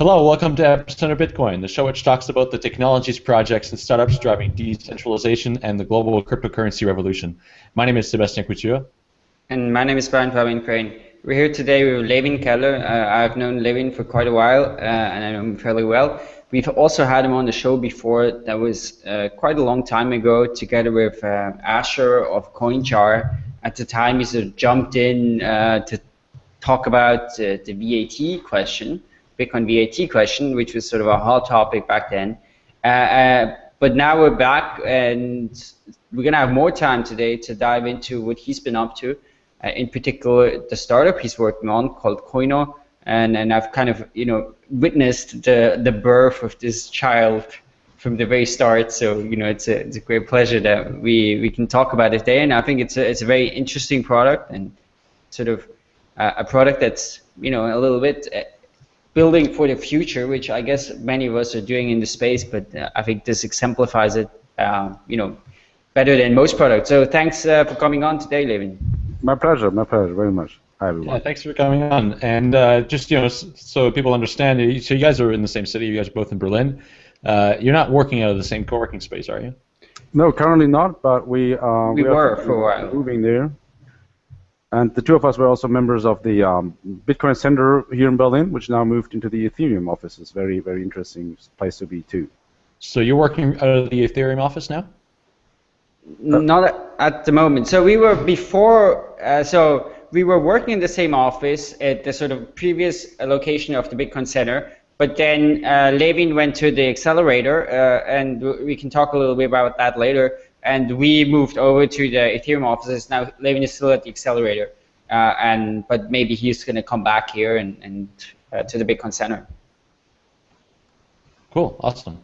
Hello, welcome to Epicenter Bitcoin, the show which talks about the technologies, projects, and startups driving decentralization and the global cryptocurrency revolution. My name is Sebastien Couture. And my name is Brian Fabian Crain. We're here today with Levin Keller. Uh, I've known Levin for quite a while, uh, and I know him fairly well. We've also had him on the show before. That was uh, quite a long time ago, together with uh, Asher of CoinJar. At the time, he sort of jumped in uh, to talk about uh, the VAT question, Bitcoin VAT question, which was sort of a hot topic back then. Uh, uh, but now we're back, and we're going to have more time today to dive into what he's been up to. in particular, the startup he's working on called Coyno, and and I've kind of you know witnessed the the birth of this child from the very start. So you know it's a it's a great pleasure that we we can talk about it today, and I think it's a it's a very interesting product and sort of uh, a product that's you know a little bit. Building for the future, which I guess many of us are doing in the space, but uh, I think this exemplifies it, uh, you know, better than most products. So thanks uh, for coming on today, Levin. My pleasure, my pleasure, very much. Hi, everyone. Yeah, thanks for coming on. And uh, just you know, so people understand, so you guys are in the same city. You guys are both in Berlin. Uh, you're not working out of the same co-working space, are you? No, currently not. But we uh, we, we were for a while moving there. And the two of us were also members of the um, Bitcoin Center here in Berlin, which now moved into the Ethereum office. offices. Very, very interesting place to be too. So you're working out of the Ethereum office now? Not at the moment. So we were before. Uh, so we were working in the same office at the sort of previous location of the Bitcoin Center, but then uh, Levin went to the accelerator, uh, and we can talk a little bit about that later. And we moved over to the Ethereum offices. Now Levin is still at the accelerator, uh, and but maybe he's going to come back here and, and uh, to the Bitcoin Center. Cool, awesome.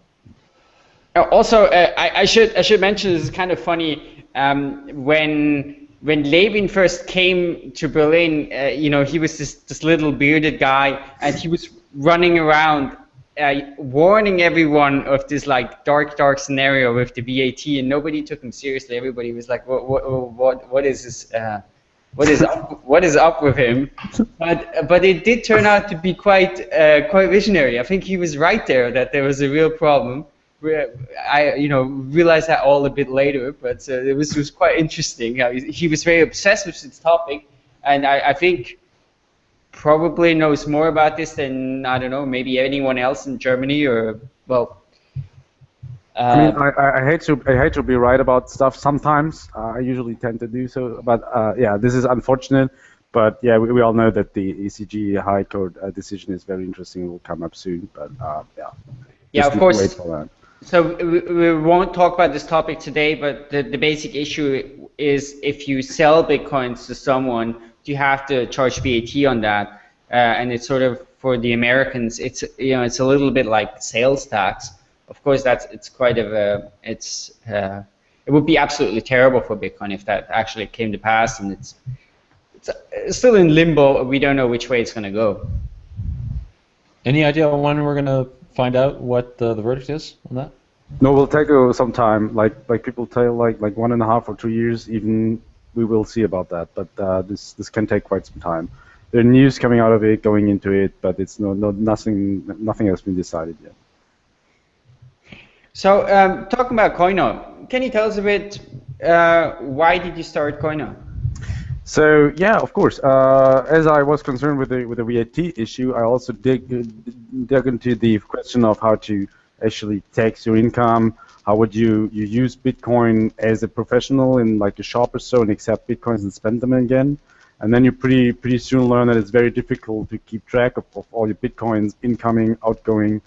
Uh, also, uh, I, I, should I should mention this is kind of funny um, when when Levin first came to Berlin, uh, you know, he was this, this little bearded guy, and he was running around uh, warning everyone of this like dark, dark scenario with the VAT, and nobody took him seriously. Everybody was like, "What, what, what, what is this? Uh, what is up? What is up with him?" But but it did turn out to be quite uh, quite visionary. I think he was right there that there was a real problem. I you know realized that all a bit later, but uh, it was was quite interesting. he was very obsessed with this topic, and I, I think probably knows more about this than I don't know maybe anyone else in Germany or well. Uh, I mean, I, I, hate to I hate to be right about stuff sometimes. Uh, I usually tend to do so, but uh, yeah, this is unfortunate. But yeah, we, we all know that the ECJ High Court uh, decision is very interesting. It will come up soon, but uh, yeah. Yeah, of course. So we, we won't talk about this topic today, but the, the basic issue is if you sell bitcoins to someone, you have to charge VAT on that, uh, and it's sort of for the Americans, it's you know it's a little bit like sales tax. Of course, that's it's quite of a it's uh, it would be absolutely terrible for Bitcoin if that actually came to pass, and it's it's, it's still in limbo. We don't know which way it's going to go. Any idea when we're going to find out what the, the verdict is on that? No, we'll take uh, some time. Like like people tell, like like one and a half or two years. Even we will see about that. But uh, this this can take quite some time. There are news coming out of it, going into it, but it's no, no nothing nothing has been decided yet. So um, talking about Coyno, can you tell us a bit? Uh, why did you start Coyno? So yeah, of course. Uh, as I was concerned with the with the VAT issue, I also dig dug into the question of how to actually tax your income. How would you you use Bitcoin as a professional in like a shop or so and accept Bitcoins and spend them again? And then you pretty pretty soon learn that it's very difficult to keep track of, of all your Bitcoins incoming, outgoing.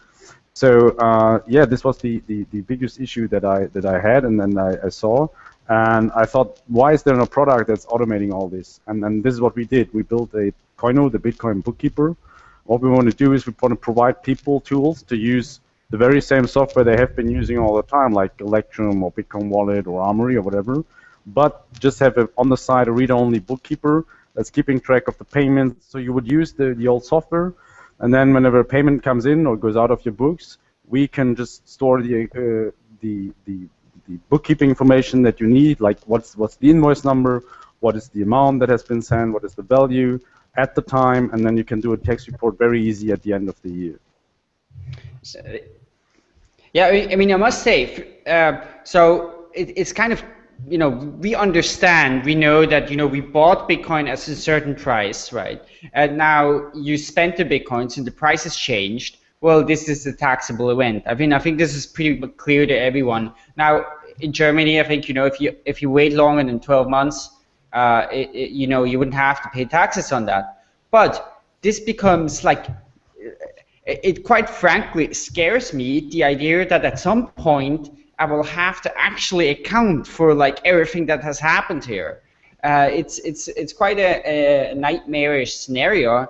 So uh, yeah, this was the, the, the biggest issue that I that I had and then I, I saw. And I thought, why is there no product that's automating all this? And, and this is what we did. We built a Coyno, the Bitcoin bookkeeper. What we want to do is we want to provide people tools to use the very same software they have been using all the time, like Electrum or Bitcoin Wallet or Armory or whatever, but just have a, on the side a read-only bookkeeper that's keeping track of the payments. So you would use the, the old software, and then whenever a payment comes in or goes out of your books, we can just store the uh, the the the bookkeeping information that you need, like what's what's the invoice number, what is the amount that has been sent, what is the value at the time, and then you can do a tax report very easy at the end of the year. Yeah, I mean, I must say, uh, so it, it's kind of, you know, we understand, we know that, you know, we bought Bitcoin at a certain price, right? And now you spent the Bitcoins and the price has changed. Well, this is a taxable event. I mean, I think this is pretty clear to everyone. Now, in Germany, I think, you know, if you if you wait longer than 12 months, uh, it, it, you know, you wouldn't have to pay taxes on that. But this becomes like it quite frankly scares me the idea that at some point I will have to actually account for like everything that has happened here. Uh, it's it's it's quite a, a nightmarish scenario,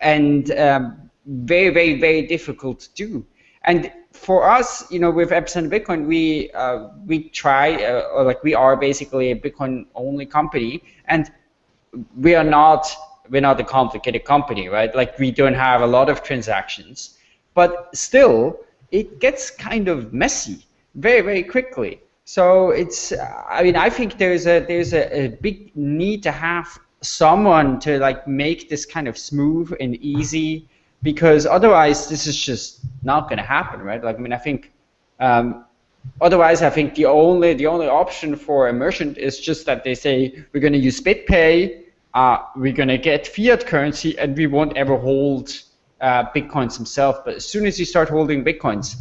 and um, very very very difficult to do. And for us, you know, with Epicenter Bitcoin, we uh, we try uh, or like we are basically a Bitcoin only company, and we are not we're not a complicated company, right? Like we don't have a lot of transactions, but still it gets kind of messy very, very quickly. So it's, I mean, I think there's a there's a, a big need to have someone to like make this kind of smooth and easy, because otherwise this is just not going to happen, right? Like, I mean, I think. Um, otherwise, I think the only the only option for a merchant is just that they say we're going to use BitPay uh, we're going to get fiat currency and we won't ever hold uh, bitcoins themselves. But as soon as you start holding bitcoins,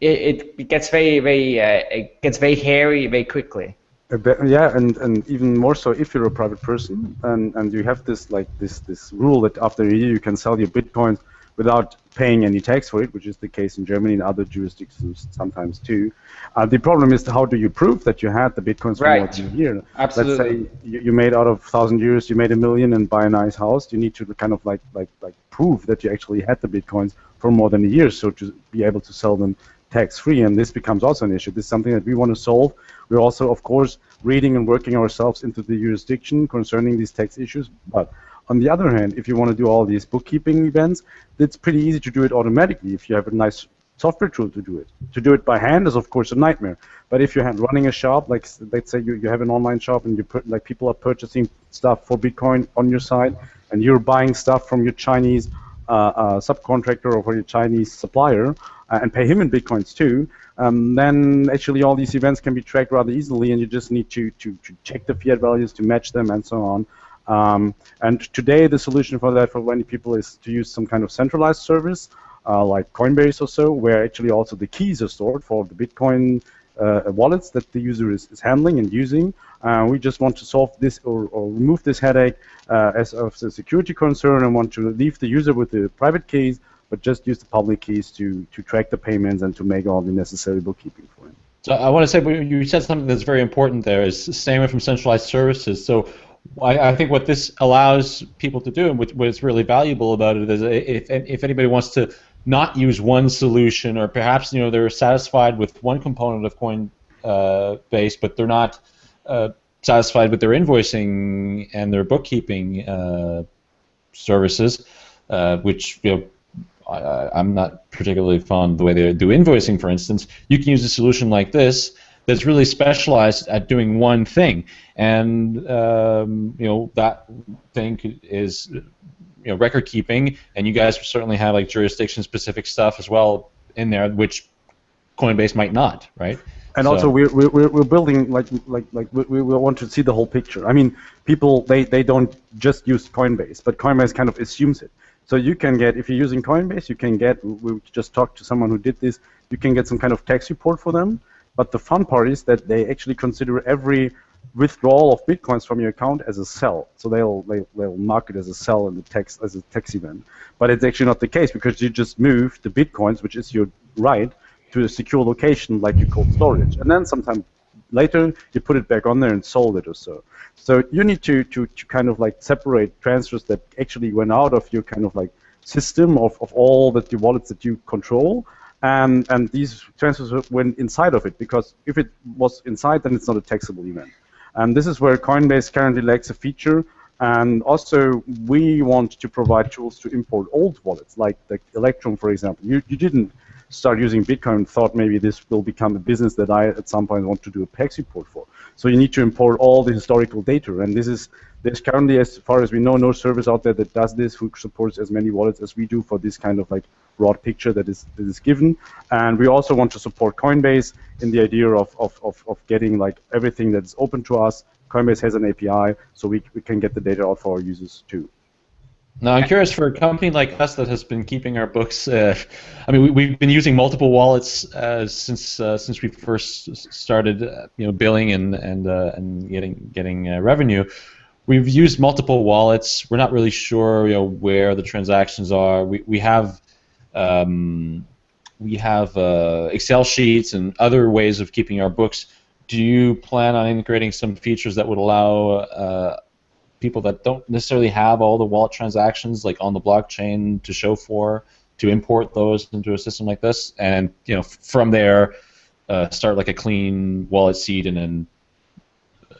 it, it gets very, very, uh, it gets very hairy very quickly. Yeah, and, and even more so if you're a private person and, and you have this like this this rule that after a year you can sell your bitcoins without paying any tax for it, which is the case in Germany and other jurisdictions sometimes too. Uh, the problem is how do you prove that you had the bitcoins for right. more than a year? Absolutely. Let's say you, you made out of thousand euros, you made a million and buy a nice house. You need to kind of like like like prove that you actually had the bitcoins for more than a year, so to be able to sell them tax free. And this becomes also an issue. This is something that we want to solve. We're also, of course, reading and working ourselves into the jurisdiction concerning these tax issues, but on the other hand, if you want to do all these bookkeeping events, it's pretty easy to do it automatically if you have a nice software tool to do it. To do it by hand is of course a nightmare. But if you're running a shop, like let's say you, you have an online shop and you put like people are purchasing stuff for Bitcoin on your site, and you're buying stuff from your Chinese uh, uh, subcontractor or for your Chinese supplier, uh, and pay him in bitcoins too, um, then actually all these events can be tracked rather easily, and you just need to, to, to check the fiat values to match them and so on. Um, and today, the solution for that for many people is to use some kind of centralized service, uh, like Coinbase or so, where actually also the keys are stored for the Bitcoin uh, wallets that the user is, is handling and using. Uh, we just want to solve this or, or remove this headache uh, as of the security concern and want to leave the user with the private keys, but just use the public keys to, to track the payments and to make all the necessary bookkeeping for him. So I want to say, you said something that's very important there, is staying away from centralized services. So I, I, think what this allows people to do, and what, what's really valuable about it, is if, if anybody wants to not use one solution, or perhaps you know they're satisfied with one component of Coinbase, uh, but they're not uh, satisfied with their invoicing and their bookkeeping uh, services, uh, which you know. I, am not particularly fond of the way they do invoicing, for instance. You can use a solution like this that's really specialized at doing one thing, and um, you know that thing is you know record keeping, and you guys certainly have like jurisdiction specific stuff as well in there, which Coinbase might not, right? And so. also, we're, we're, we're building like like like we, we want to see the whole picture. I mean, people they, they don't just use Coinbase, but Coinbase kind of assumes it. So you can get if you're using Coinbase, you can get. We just talked to someone who did this. You can get some kind of tax report for them, but the fun part is that they actually consider every withdrawal of bitcoins from your account as a sell. So they'll, they'll, they'll mark it as a sell in the tax as a tax event. But it's actually not the case because you just move the bitcoins, which is your right, to a secure location like you cold storage. And then sometime later you put it back on there and sold it or so. So you need to, to, to kind of like separate transfers that actually went out of your kind of like system of, of all that your wallets that you control and, and these transfers went inside of it because if it was inside, then it's not a taxable event. And this is where Coinbase currently lacks a feature. And also, we want to provide tools to import old wallets, like the Electrum, for example. You, you didn't start using Bitcoin and thought maybe this will become a business that I at some point want to do a tax report for. So you need to import all the historical data, and this is there's currently, as far as we know, no service out there that does this who supports as many wallets as we do for this kind of like broad picture that is that is given. And we also want to support Coinbase in the idea of, of, of, of getting like everything that's open to us. Coinbase has an API, so we, we can get the data out for our users too. Now, I'm curious for a company like us that has been keeping our books. Uh, I mean, we, have been using multiple wallets uh, since uh, since we first started, uh, you know, billing and and uh, and getting getting uh, revenue. We've used multiple wallets. We're not really sure, you know, where the transactions are. We we have um, we have Excel sheets and other ways of keeping our books. Do you plan on integrating some features that would allow people that don't necessarily have all the wallet transactions like on the blockchain to show for to import those into a system like this, and you know from there uh, start like a clean wallet seed and then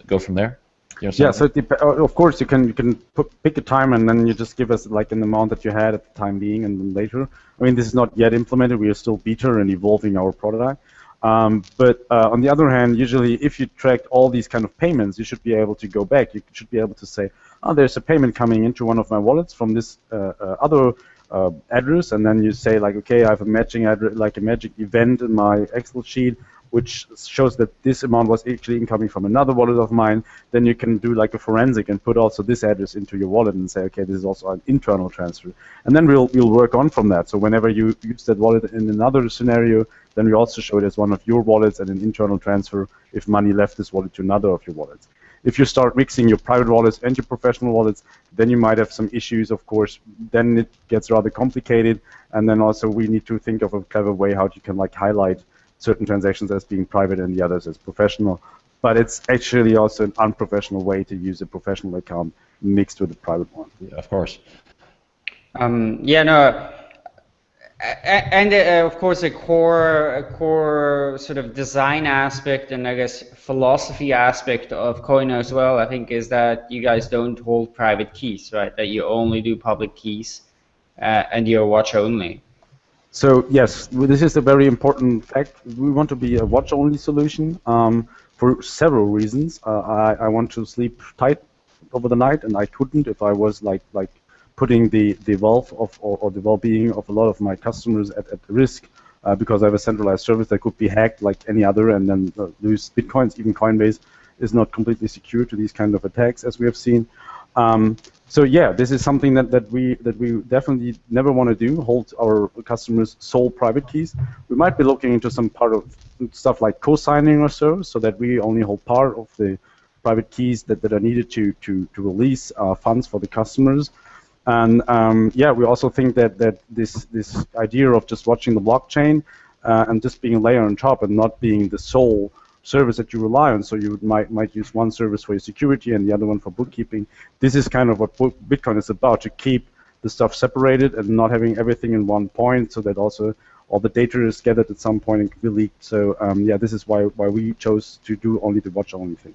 go from there. Yeah, so uh, of course you can you can put, pick a time and then you just give us like an amount that you had at the time being, and then later. I mean, this is not yet implemented. We are still beta and evolving our product. Um, but uh, on the other hand, usually if you tracked all these kind of payments, you should be able to go back. You should be able to say, oh, there's a payment coming into one of my wallets from this uh, uh, other uh, address, and then you say like, okay, I have a matching address, like a magic event in my Excel sheet, which shows that this amount was actually incoming from another wallet of mine. Then you can do like a forensic and put also this address into your wallet and say, okay, this is also an internal transfer. And then we'll we'll work on from that. So whenever you use that wallet in another scenario, then we also show it as one of your wallets and an internal transfer if money left this wallet to another of your wallets. If you start mixing your private wallets and your professional wallets, then you might have some issues, of course. Then it gets rather complicated, and then also we need to think of a clever way how you can like highlight certain transactions as being private and the others as professional. But it's actually also an unprofessional way to use a professional account mixed with a private one. Yeah, of course. Um, yeah, no, and uh, of course a core a core sort of design aspect and I guess philosophy aspect of Coyno as well I think is that you guys don't hold private keys right that you only do public keys uh, and you're watch only so yes this is a very important fact we want to be a watch only solution um, for several reasons uh, I, I want to sleep tight over the night and I couldn't if I was like like putting the, the wealth of or, or the well-being of a lot of my customers at, at risk uh, because I have a centralized service that could be hacked like any other and then uh, lose bitcoins. Even Coinbase is not completely secure to these kind of attacks as we have seen. Um, so yeah, this is something that, that we that we definitely never want to do. Hold our customers' sole private keys. We might be looking into some part of stuff like co-signing or so, so that we only hold part of the private keys that, that are needed to to to release uh, funds for the customers. And um, yeah, we also think that that this this idea of just watching the blockchain uh, and just being a layer on top and not being the sole service that you rely on. So you might might use one service for your security and the other one for bookkeeping. This is kind of what Bitcoin is about to keep the stuff separated and not having everything in one point, so that also all the data is gathered at some point and can be leaked. So um, yeah, this is why why we chose to do only the watch only thing.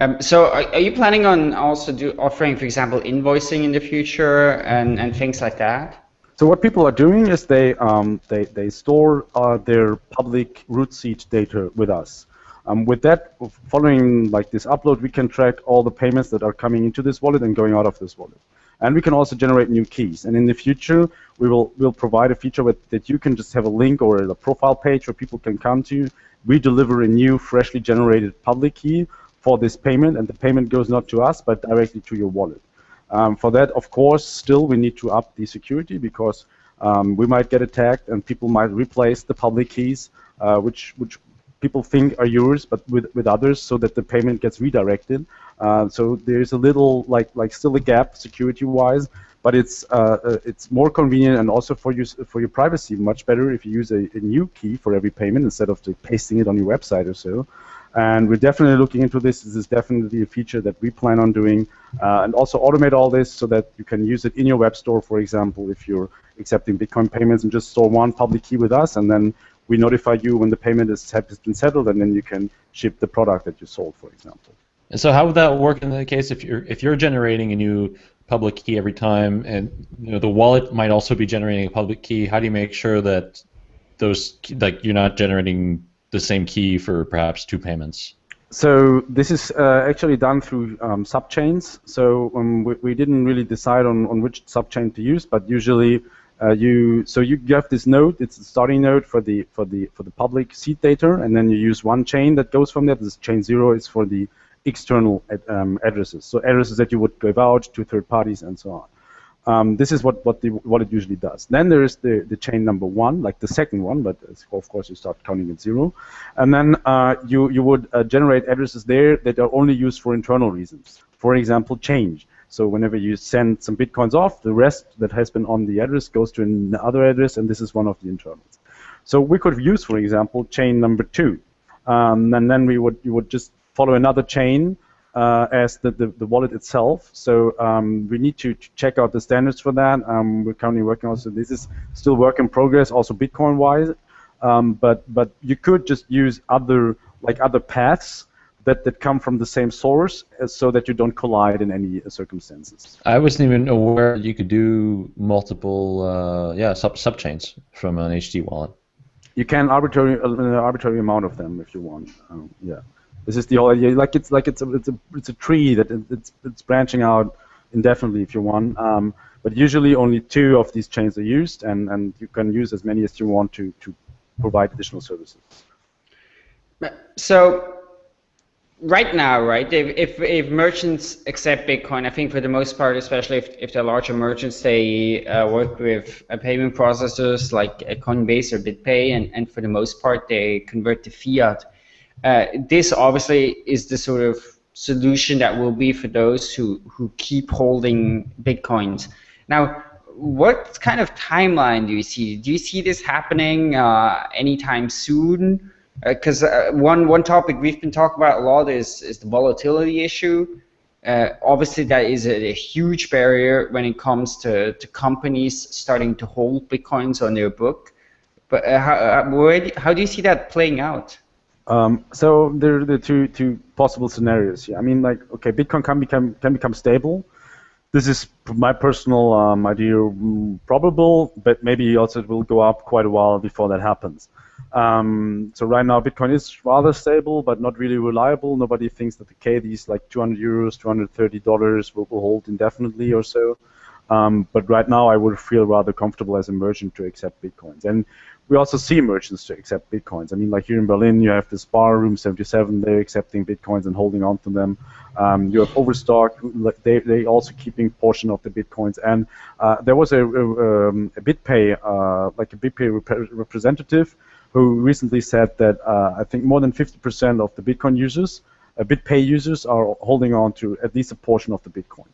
Um, so are, are, you planning on also do offering, for example, invoicing in the future and, and things like that? So what people are doing is they um, they, they store uh, their public root seed data with us. Um, with that, following like this upload, we can track all the payments that are coming into this wallet and going out of this wallet. And we can also generate new keys. And in the future, we will will provide a feature with, that you can just have a link or a profile page where people can come to. You. We deliver a new, freshly generated public key for this payment, and the payment goes not to us, but directly to your wallet. Um, for that, of course, still we need to up the security because um, we might get attacked and people might replace the public keys, uh, which which people think are yours, but with with others, so that the payment gets redirected. Uh, so there's a little like like still a gap security-wise, but it's uh, uh, it's more convenient and also for you for your privacy much better if you use a, a new key for every payment instead of pasting it on your website or so. And we're definitely looking into this. This is definitely a feature that we plan on doing. Uh, and also automate all this so that you can use it in your web store, for example, if you're accepting Bitcoin payments and just store one public key with us. And then we notify you when the payment is, has been settled, and then you can ship the product that you sold, for example. And so how would that work in the case if you're if you're generating a new public key every time, and you know the wallet might also be generating a public key? How do you make sure that those like you're not generating the same key for perhaps two payments? So this is uh, actually done through um, subchains. So um, we, we, didn't really decide on, on which subchain to use, but usually uh, you so you have this node. It's the starting node for the for the for the public seed data, and then you use one chain that goes from there. This chain zero is for the external ad, um, addresses. So addresses that you would give out to third parties and so on. Um, this is what what, the, what it usually does. Then there is the, the chain number one, like the second one, but of course you start counting at zero, and then uh, you you would uh, generate addresses there that are only used for internal reasons. For example, change. So whenever you send some bitcoins off, the rest that has been on the address goes to another address, and this is one of the internals. So we could use, for example, chain number two, um, and then we would you would just follow another chain uh, as the, the, the, wallet itself. So um, we need to, check out the standards for that. Um, we're currently working on so this is still work in progress, also Bitcoin wise. Um, but but you could just use other like other paths that, that come from the same source uh, so that you don't collide in any circumstances. I wasn't even aware you could do multiple uh, yeah sub subchains from an HD wallet. You can arbitrary uh, an arbitrary amount of them if you want. Um, yeah. This is the whole idea. Like it's like it's a it's a it's a tree that it's it's branching out indefinitely if you want. Um, but usually only two of these chains are used, and and you can use as many as you want to to provide additional services. So right now, right, if, if, if, merchants accept Bitcoin, I think for the most part, especially if, if they're larger merchants, they uh, work with uh, payment processors like Coinbase or BitPay, and, and for the most part, they convert to fiat. Uh, this obviously is the sort of solution that will be for those who, who keep holding Bitcoins. Now, what kind of timeline do you see? Do you see this happening uh, anytime soon? Because uh, uh, one one topic we've been talking about a lot is is the volatility issue. Uh, obviously, that is a, a, huge barrier when it comes to, to companies starting to hold bitcoins on their book. But how, how do you see that playing out? Um, so there are the two two possible scenarios here. I mean, like, okay, Bitcoin can become can become stable. This is my personal um, idea, mm, probable, but maybe also it will go up quite a while before that happens. Um, so right now, Bitcoin is rather stable, but not really reliable. Nobody thinks that the K, these like 200 euros, 230 dollars, will, will hold indefinitely or so. Um, but right now, I would feel rather comfortable as a merchant to accept Bitcoins. And we also see merchants to accept bitcoins. I mean, like here in Berlin, you have this bar, Room 77, they're accepting bitcoins and holding on to them. Um, you have Overstock, they they also keeping portion of the bitcoins. And uh, there was a, a, um, a BitPay, uh, like a BitPay rep representative, who recently said that uh, I think more than 50% of the Bitcoin users, uh, BitPay users, are holding on to at least a portion of the Bitcoin.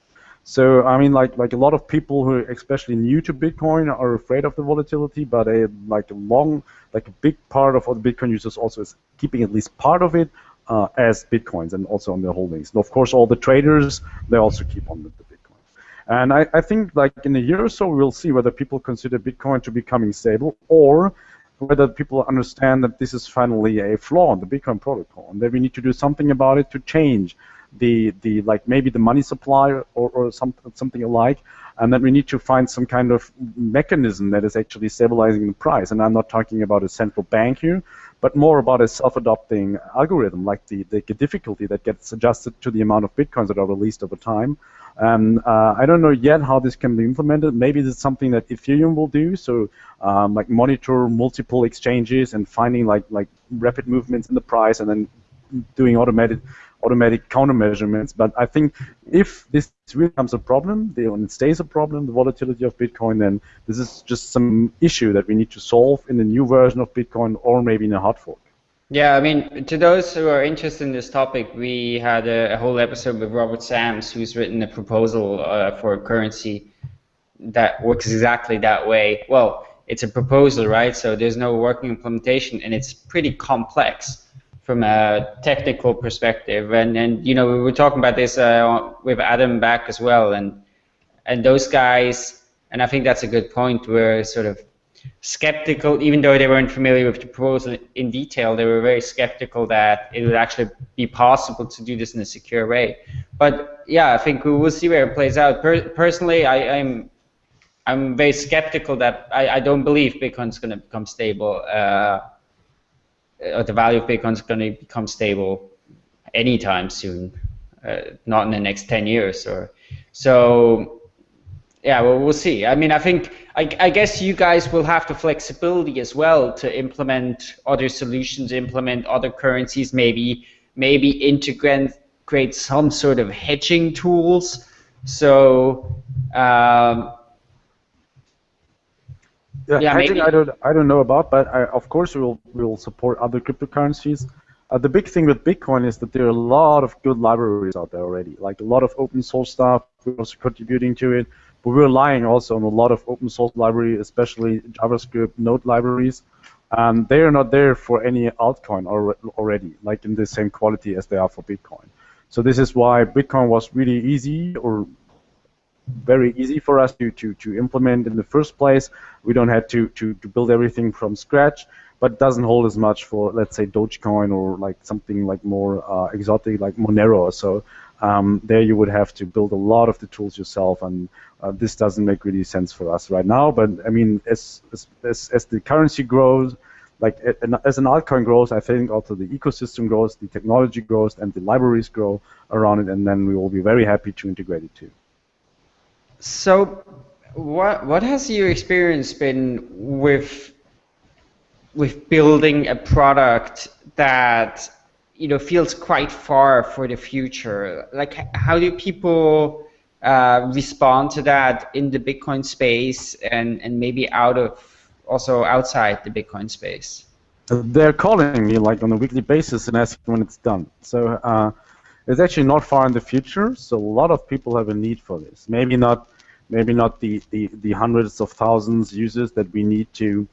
So I mean, like like a lot of people who are especially new to Bitcoin are afraid of the volatility, but a like a long, like a big part of all the Bitcoin users also is keeping at least part of it uh, as Bitcoins and also on their holdings. And of course, all the traders they also keep on with the Bitcoins. And I, I think like in a year or so, we'll see whether people consider Bitcoin to becoming stable or whether people understand that this is finally a flaw in the Bitcoin protocol and that we need to do something about it to change the the like maybe the money supply or, or something something alike, and then we need to find some kind of mechanism that is actually stabilizing the price. And I'm not talking about a central bank here, but more about a self-adopting algorithm, like the, the difficulty that gets adjusted to the amount of bitcoins that are released over time. And uh, I don't know yet how this can be implemented. Maybe it's something that Ethereum will do. So, um, like monitor multiple exchanges and finding like like rapid movements in the price, and then doing automated automatic countermeasurements. But I think if this really becomes a problem, and it stays a problem, the volatility of Bitcoin, then this is just some issue that we need to solve in the new version of Bitcoin or maybe in a hard fork. Yeah, I mean, to those who are interested in this topic, we had a, a whole episode with Robert Sams, who's written a proposal uh, for a currency that works exactly that way. Well, it's a proposal, right? So there's no working implementation, and it's pretty complex from a technical perspective. And and you know we were talking about this uh, with Adam Back as well, and and those guys, and I think that's a good point. Were sort of skeptical, even though they weren't familiar with the proposal in detail. They were very skeptical that it would actually be possible to do this in a secure way. But yeah, I think we will see where it plays out. Per personally, I, am I'm, I'm very skeptical that I, I don't believe Bitcoin's going to become stable. Uh, uh, the value of Bitcoin is going to become stable anytime soon, uh, not in the next 10 years or so. Yeah, well, we'll see. I mean, I think I, I guess you guys will have the flexibility as well to implement other solutions, implement other currencies, maybe maybe integrate create some sort of hedging tools. So um, yeah, yeah hedging. I don't I don't know about, but I, of course we will we will support other cryptocurrencies. Uh, the big thing with Bitcoin is that there are a lot of good libraries out there already, like a lot of open source stuff. We're also contributing to it, but we're relying also on a lot of open source library, especially JavaScript Node libraries. And they are not there for any altcoin already, like in the same quality as they are for Bitcoin. So this is why Bitcoin was really easy or very easy for us to, to, to implement in the first place. We don't have to, to, to build everything from scratch, but it doesn't hold as much for, let's say, Dogecoin or like something like more uh, exotic like Monero so. Um, there you would have to build a lot of the tools yourself, and uh, this doesn't make really sense for us right now. But I mean, as, as, as the currency grows, like as an altcoin grows, I think also the ecosystem grows, the technology grows, and the libraries grow around it, and then we will be very happy to integrate it too. So, what what has your experience been with with building a product that you know feels quite far for the future? Like, how do people uh, respond to that in the Bitcoin space and and maybe out of also outside the Bitcoin space? They're calling me like on a weekly basis and asking when it's done. So uh, it's actually not far in the future. So a lot of people have a need for this. Maybe not, maybe not the, the, the hundreds of thousands users that we need to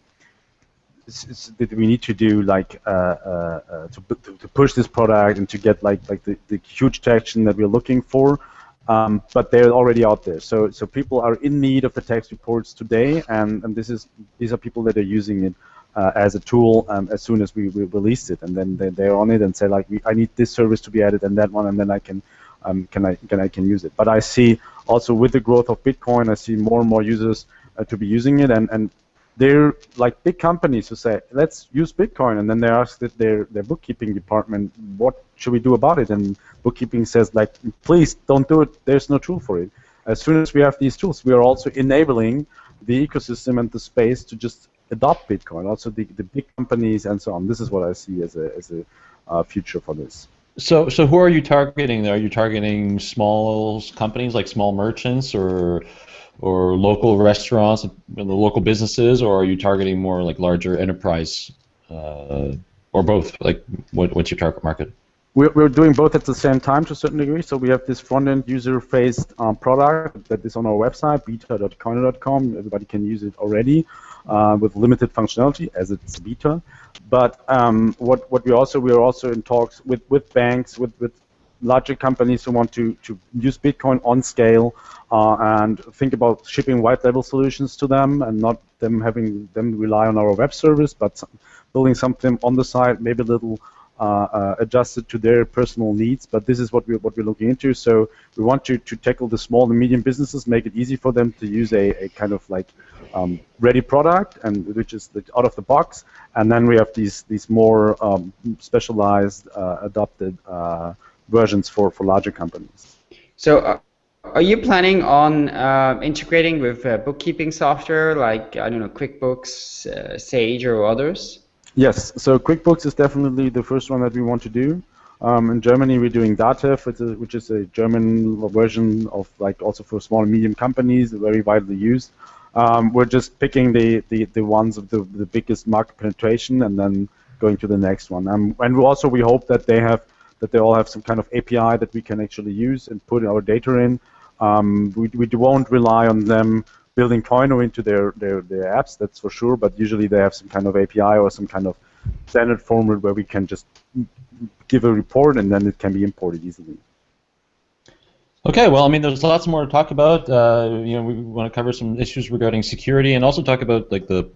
that we need to do like uh, uh, uh to, to push this product and to get like like the, the huge traction that we're looking for. Um, but they're already out there. So so people are in need of the tax reports today, and, and this is these are people that are using it uh, as a tool um, as soon as we, we released it, and then they, they're on it and say like I need this service to be added and that one, and then I can um, can I can I can use it. But I see also with the growth of Bitcoin, I see more and more users uh, to be using it, and and they're like big companies who say, let's use Bitcoin, and then they ask their their bookkeeping department, what should we do about it? And bookkeeping says like, please don't do it. There's no tool for it. As soon as we have these tools, we are also enabling the ecosystem and the space to just adopt Bitcoin. Also, the, the big companies and so on. This is what I see as a as a uh, future for this. So, so who are you targeting? There, are you targeting small companies like small merchants or or local restaurants, the local businesses, or are you targeting more like larger enterprise, uh, or both? Like, what, what's your target market? We're, we're doing both at the same time to a certain degree. So we have this front-end user-faced um, product that is on our website, beta.coyno.com. Everybody can use it already uh, with limited functionality as it's beta. But um, what, what we also we are also in talks with, with banks, with, with larger companies who want to, to use Bitcoin on scale uh, and think about shipping white label solutions to them and not them having them rely on our web service, but building something on the side, maybe a little adjusted to their personal needs. But this is what we're what we're looking into. So we want to, to tackle the small and medium businesses, make it easy for them to use a, a kind of like um, ready product, and which is out of the box. And then we have these these more um, specialized, uh, adopted uh, versions for, for larger companies. So, uh, are you planning on uh, integrating with uh, bookkeeping software like, I don't know, QuickBooks, uh, Sage, or others? Yes, so QuickBooks is definitely the first one that we want to do. Um, in Germany, we're doing Datev, which is, which is a German version of like also for small and medium companies, very widely used. Um, we're just picking the, the, the ones of the, the biggest market penetration and then going to the next one. Um, and also we hope that they have that they all have some kind of API that we can actually use and put our data in. Um, we, we won't rely on them building Coyno into their, their, their apps, that's for sure, but usually they have some kind of API or some kind of standard format where we can just give a report and then it can be imported easily. Okay, well, I mean, there's lots more to talk about. Uh, you know, we want to cover some issues regarding security and also talk about like the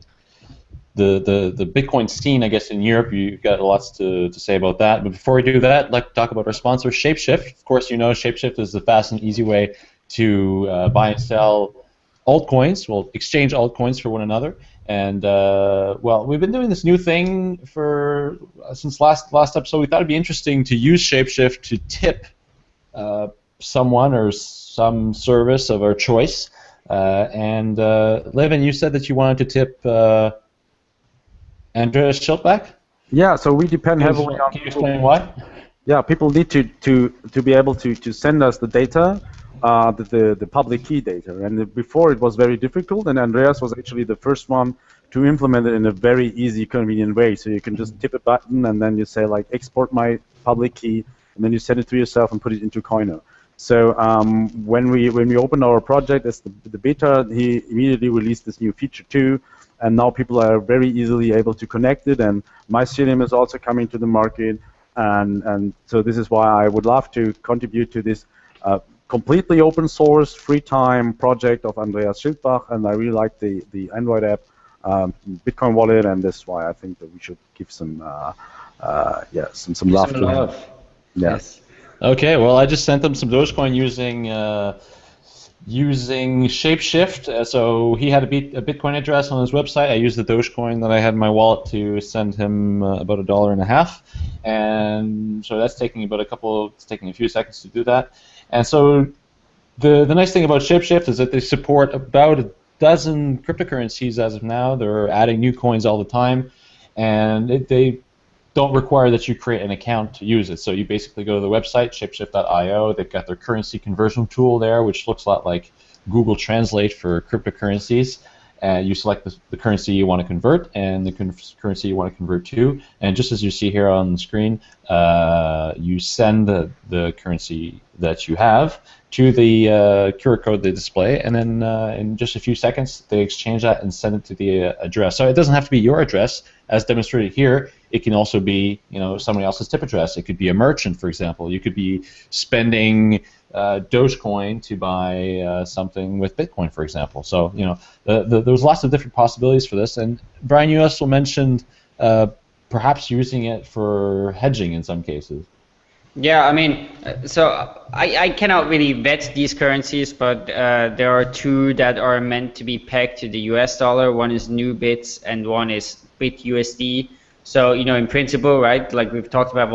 the, the, the Bitcoin scene, I guess, in Europe, you've got lots to, to say about that. But before we do that, let's talk about our sponsor, Shapeshift. Of course, you know Shapeshift is the fast and easy way to uh, buy and sell altcoins. We'll exchange altcoins for one another. And uh, well, we've been doing this new thing for uh, since last last episode. We thought it'd be interesting to use Shapeshift to tip uh, someone or some service of our choice. Uh, and uh, Levin, you said that you wanted to tip uh, Andreas Schildbach. Yeah, so we depend Can you, heavily on. can you explain why? Yeah, people need to, to, to be able to, to send us the data, uh, the, the, the public key data. And before it was very difficult, and Andreas was actually the first one to implement it in a very easy, convenient way. So you can just tip a button and then you say like export my public key, and then you send it to yourself and put it into Coyno. So um, when we when we opened our project as the, the beta, he immediately released this new feature too, and now people are very easily able to connect it. And Mycelium is also coming to the market, and and so this is why I would love to contribute to this uh, completely open source, free time project of Andreas Schildbach, and I really like the the Android app, um, Bitcoin Wallet, and that's why I think that we should give some uh, uh, yeah some some love Some to him. love. Yeah. Yes. Okay, well, I just sent him some Dogecoin using uh, using Shapeshift. Uh, so he had a, a Bitcoin address on his website. I used the Dogecoin that I had in my wallet to send him uh, about a dollar and a half, and so that's taking about a couple. It's taking a few seconds to do that. And so the the nice thing about Shapeshift is that they support about a dozen cryptocurrencies as of now. They're adding new coins all the time, and it, they don't require that you create an account to use it. So you basically go to the website, shapeshift.io. They've got their currency conversion tool there, which looks a lot like Google Translate for cryptocurrencies. And you select the, the currency you want to convert and the currency you want to convert to. And just as you see here on the screen, uh, you send the, the currency that you have to the uh, QR code they display, and then uh, in just a few seconds, they exchange that and send it to the uh, address. So it doesn't have to be your address, as demonstrated here. It can also be, you know, somebody else's tip address. It could be a merchant, for example. You could be spending uh, Dogecoin to buy uh, something with Bitcoin, for example. So, you know, the, the, there's lots of different possibilities for this. And Brian, you also mentioned uh, perhaps using it for hedging in some cases. Yeah, I mean, so I, I cannot really vet these currencies, but uh, there are two that are meant to be pegged to the US dollar. One is NuBits and one is BitUSD. So, you know, in principle, right, like we've talked about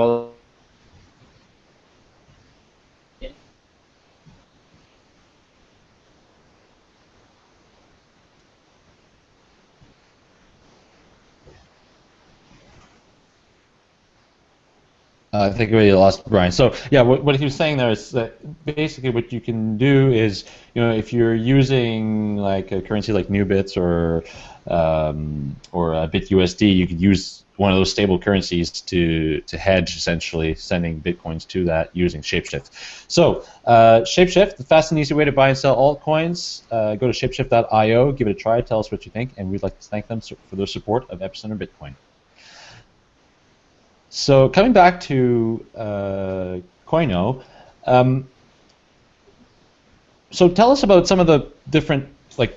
I think we lost Brian. So yeah, what, what he was saying there is that basically what you can do is, you know, if you're using like a currency like NuBits or um, or a BitUSD, you could use one of those stable currencies to to hedge essentially sending bitcoins to that using Shapeshift. So uh, Shapeshift, the fast and easy way to buy and sell altcoins. Uh, go to shapeshift.io, give it a try, tell us what you think, and we'd like to thank them for their support of Epicenter Bitcoin. So coming back to uh, um, so tell us about some of the different like.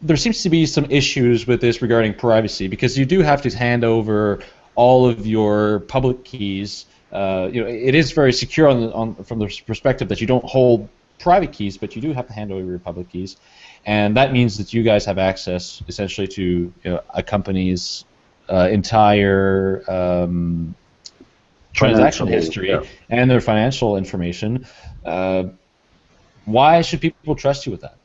There seems to be some issues with this regarding privacy because you do have to hand over all of your public keys. Uh, you know, it is very secure on, on from the perspective that you don't hold private keys, but you do have to hand over your public keys, and that means that you guys have access essentially to you know, a company's uh, entire um, transaction history yeah. and their financial information. Uh, why should people trust you with that?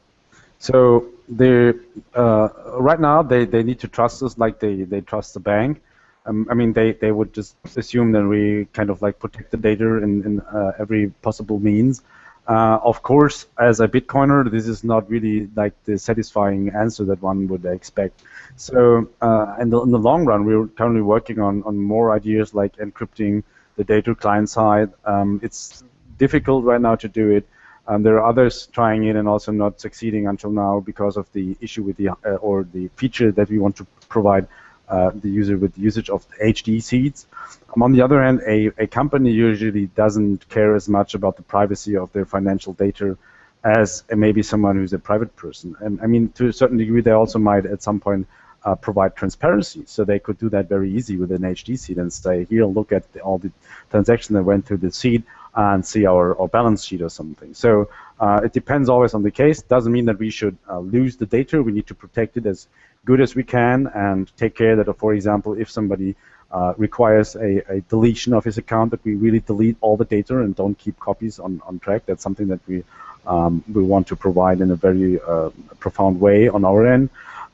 So they uh, right now they, they need to trust us like they, they trust the bank. Um, I mean they, they would just assume that we kind of like protect the data in, in uh, every possible means. Uh, of course, as a Bitcoiner, this is not really like the satisfying answer that one would expect. So uh, in, the, in the long run, we're currently working on, on more ideas like encrypting the data client side. Um, it's difficult right now to do it. Um, there are others trying it and also not succeeding until now because of the issue with the uh, or the feature that we want to provide uh, the user with the usage of HD seeds. Um, on the other hand, a, a company usually doesn't care as much about the privacy of their financial data as maybe someone who's a private person. And I mean, to a certain degree, they also might at some point uh, provide transparency. So they could do that very easy with an HD seed and say, here, look at the, all the transactions that went through the seed. and see our, our balance sheet or something. So uh, it depends always on the case. Doesn't mean that we should uh, lose the data. We need to protect it as good as we can and take care that, for example, if somebody uh, requires a, a, deletion of his account, that we really delete all the data and don't keep copies on, on track. That's something that we um, we want to provide in a very uh, profound way on our end.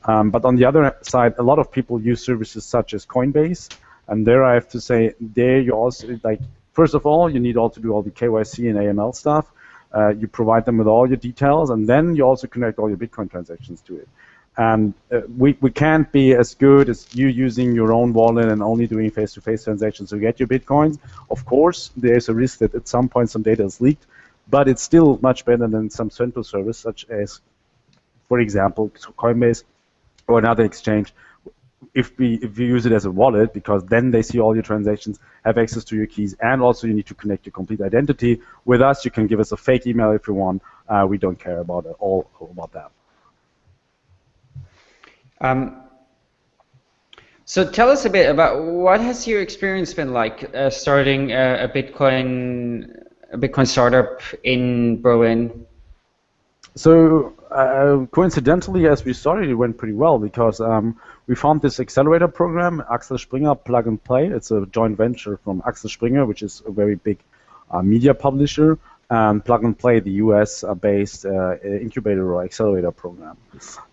Um, but on the other side, a lot of people use services such as Coinbase, and there I have to say, there you also like first of all, you need all to do all the KYC and AML stuff. Uh, you provide them with all your details, and then you also connect all your Bitcoin transactions to it. And uh, we, we can't be as good as you using your own wallet and only doing face-to-face transactions to get your Bitcoins. Of course, there's a risk that at some point some data is leaked, but it's still much better than some central service such as, for example, Coinbase or another exchange. If we if you use it as a wallet, because then they see all your transactions, have access to your keys, and also you need to connect your complete identity. With us, you can give us a fake email if you want. Uh, we don't care about it, all about that. Um, so tell us a bit about what has your experience been like uh, starting a, a, Bitcoin a Bitcoin startup in Berlin? So uh, coincidentally, as we started, it went pretty well because um, we found this accelerator program, Axel Springer Plug and Play. It's a joint venture from Axel Springer, which is a very big uh, media publisher, and Plug and Play, the US-based uh, incubator or accelerator program.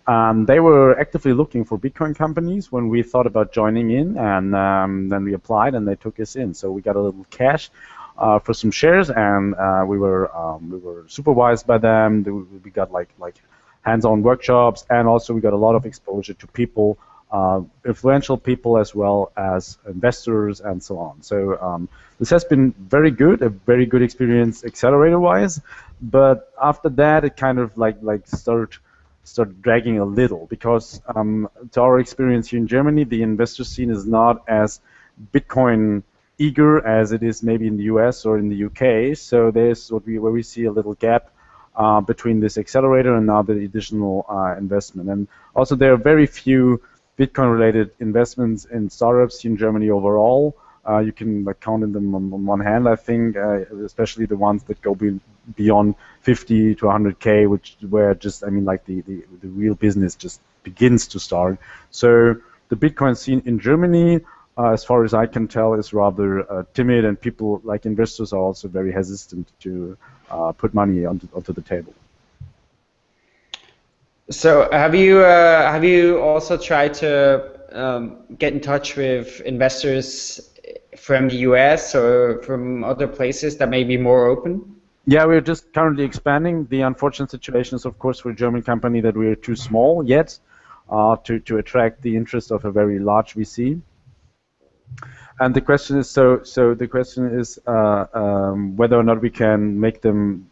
Um, they were actively looking for Bitcoin companies when we thought about joining in, and um, then we applied, and they took us in. So we got a little cash uh, for some shares, and uh, we were um, we were supervised by them. We got like like hands-on workshops, and also we got a lot of exposure to people uh, influential people as well as investors and so on. So um, this has been very good, a very good experience accelerator-wise. But after that, it kind of like like started started dragging a little because um, to our experience here in Germany, the investor scene is not as Bitcoin eager as it is maybe in the US or in the UK. So there's what we where we see a little gap uh, between this accelerator and now the additional uh, investment. And also there are very few Bitcoin-related investments in startups in Germany overall. Uh, you can like, count them on, on one hand, I think, uh, especially the ones that go be, beyond 50 to 100k, which where just I mean like the, the, the real business just begins to start. So the Bitcoin scene in Germany, uh, as far as I can tell, is rather uh, timid, and people like investors are also very hesitant to uh, put money onto, onto the table. So have you uh, have you also tried to um, get in touch with investors from the US or from other places that may be more open? Yeah, we're just currently expanding. The unfortunate situation is, of course, for a German company that we are too small yet uh, to, to attract the interest of a very large VC. And the question is, so so the question is uh, um, whether or not we can make them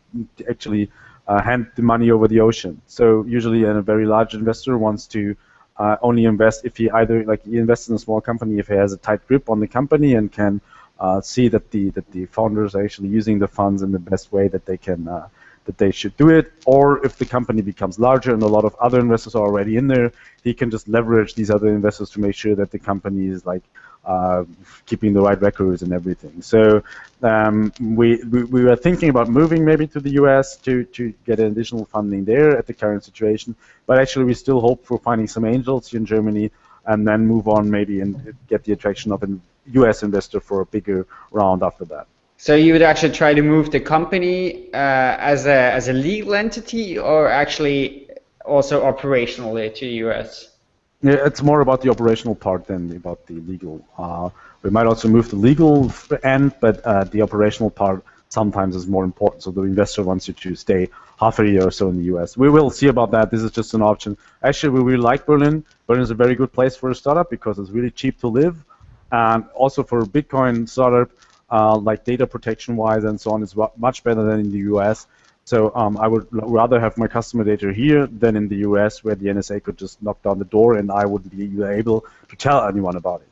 actually uh, hand the money over the ocean. So usually, a very large investor wants to uh, only invest if he either like he invests in a small company if he has a tight grip on the company and can uh, see that the that the founders are actually using the funds in the best way that they can uh, that they should do it, or if the company becomes larger and a lot of other investors are already in there, he can just leverage these other investors to make sure that the company is like uh, keeping the right records and everything. So um, we, we, we were thinking about moving maybe to the US to, to get additional funding there at the current situation, but actually we still hope for finding some angels in Germany and then move on maybe and get the attraction of a US investor for a bigger round after that. So you would actually try to move the company uh, as a as a legal entity, or actually also operationally to the US? Yeah, it's more about the operational part than about the legal. Uh, we might also move the legal end, but uh, the operational part sometimes is more important. So the investor wants you to stay half a year or so in the U.S. We will see about that. This is just an option. Actually, we really like Berlin. Berlin is a very good place for a startup because it's really cheap to live, and also for a Bitcoin startup, uh, like data protection-wise and so on, is much better than in the U.S. So um, I would rather have my customer data here than in the US, where the NSA could just knock down the door and I wouldn't be able to tell anyone about it.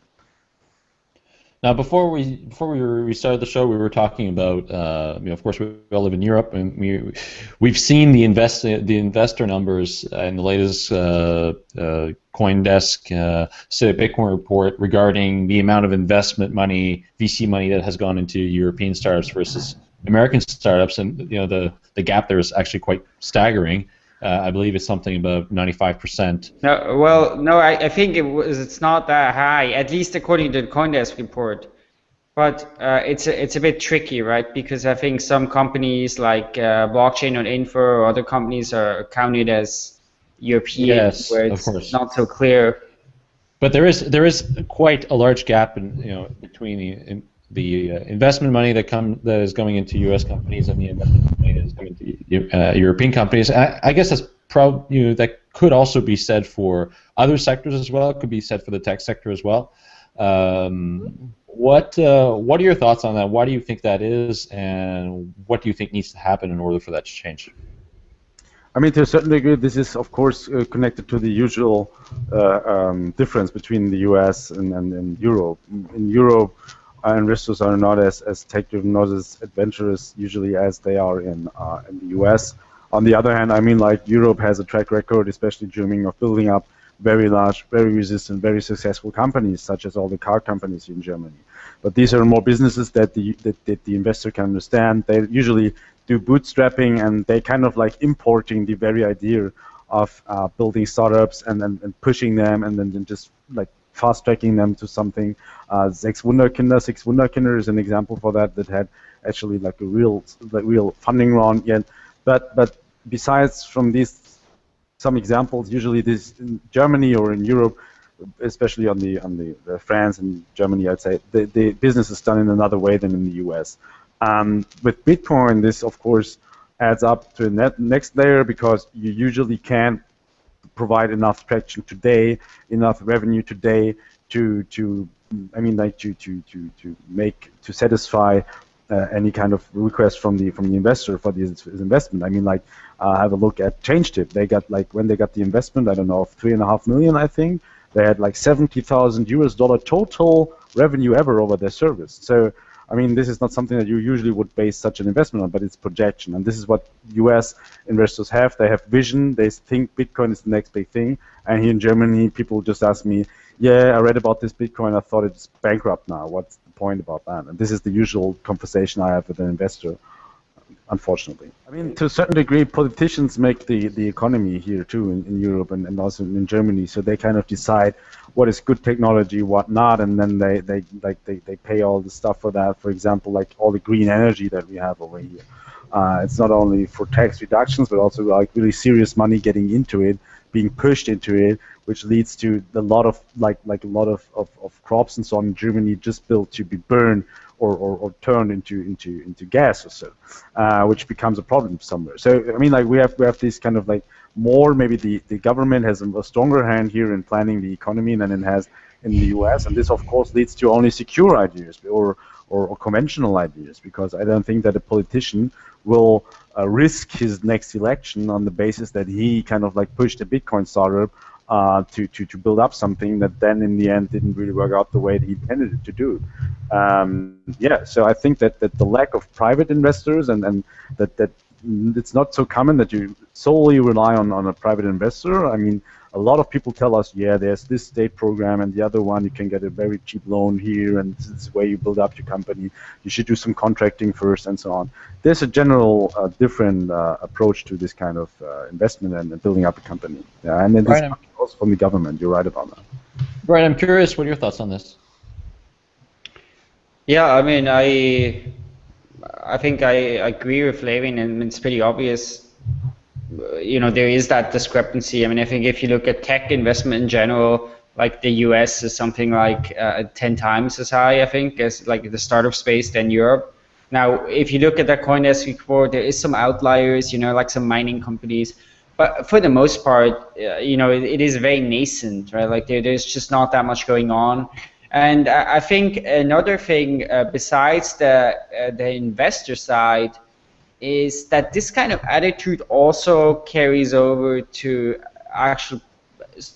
Now, before we before we, started the show, we were talking about, uh, you know, of course, we all live in Europe, and we we've seen the invest the investor numbers in the latest uh, uh, CoinDesk uh, State Bitcoin report regarding the amount of investment money, VC money that has gone into European startups versus American startups, and you know the the gap there is actually quite staggering. Uh, I believe it's something above 95%. No, well, no, I, I think it was. It's not that high, at least according to the CoinDesk report. But uh, it's a, it's a bit tricky, right? Because I think some companies like uh, Blockchain.info or other companies are counted as European, yes, where it's not so clear. But there is there is quite a large gap in you know between the in, the uh, investment money that come that is going into U.S. companies and the investment money that is going to uh, European companies. I, I, guess that's prob you know that could also be said for other sectors as well. It could be said for the tech sector as well. Um, what uh, what are your thoughts on that? Why do you think that is, and what do you think needs to happen in order for that to change? I mean, to a certain degree, this is of course uh, connected to the usual uh, um, difference between the U.S. and, and, and Europe. In Europe, uh, investors are not as, as tech-driven, not as adventurous usually as they are in uh, in the U.S. On the other hand, I mean, like Europe has a track record, especially Germany, of building up very large, very resistant, very successful companies, such as all the car companies in Germany. But these are more businesses that the that, that the investor can understand. They usually do bootstrapping, and they kind of like importing the very idea of uh, building startups and, and, and pushing them, and then, then just like fast tracking them to something. Uh, Sechs Wunderkinder, Six Wunderkinder is an example for that that had actually like a real, like real funding round yet. But but besides from these some examples. Usually, this in Germany or in Europe, especially on the on the, the France and Germany, I'd say the, the business is done in another way than in the U.S. Um, with Bitcoin, this of course adds up to the next layer because you usually can't provide enough traction today, enough revenue today to to I mean like to to to to make to satisfy uh, any kind of request from the from the investor for this investment. I mean, like, uh, have a look at ChangeTip. They got like when they got the investment, I don't know, of three and a half million, I think. They had like seventy thousand US dollar total revenue ever over their service. So, I mean, this is not something that you usually would base such an investment on, but it's projection, and this is what U.S. investors have. They have vision. They think Bitcoin is the next big thing. And here in Germany, people just ask me, "Yeah, I read about this Bitcoin. I thought it's bankrupt now. What's the point about that. And this is the usual conversation I have with an investor, unfortunately. I mean, to a certain degree, politicians make the, the economy here too in, in Europe and, and also in Germany. So they kind of decide what is good technology, what not, and then they, they like they, they pay all the stuff for that. For example, like all the green energy that we have over here. Uh, it's not only for tax reductions, but also like really serious money getting into it, being pushed into it, which leads to a lot of like like a lot of, of, of crops and so on in Germany just built to be burned or, or, or turned into into into gas or so, uh, which becomes a problem somewhere. So I mean like we have we have this kind of like more maybe the, the government has a stronger hand here in planning the economy than it has in the US and this of course leads to only secure ideas or or, or conventional ideas because I don't think that a politician will uh, risk his next election on the basis that he kind of like pushed a Bitcoin startup uh, to, to, to build up something that then in the end didn't really work out the way that he intended it to do. Um, yeah, so I think that, that the lack of private investors and, and that, that it's not so common that you solely rely on, on a private investor. I mean, a lot of people tell us, yeah, there's this state program and the other one, you can get a very cheap loan here, and this is where you build up your company. You should do some contracting first, and so on. There's a general uh, different uh, approach to this kind of uh, investment and building up a company. Yeah, and then this also from the government. You're right about that. Brian, I'm curious, what are your thoughts on this? Yeah, I mean, I I think I agree with Levin, and it's pretty obvious you know, there is that discrepancy. I mean, I think if you look at tech investment in general, like the US is something like uh, 10 times as high, I think, as like the startup space than Europe. Now, if you look at the CoinDesk report, there is some outliers, you know, like some mining companies. But for the most part, uh, you know, it, it is very nascent, right? Like there, there's just not that much going on. And I, I think another thing uh, besides the uh, the investor side is that this kind of attitude also carries over to actual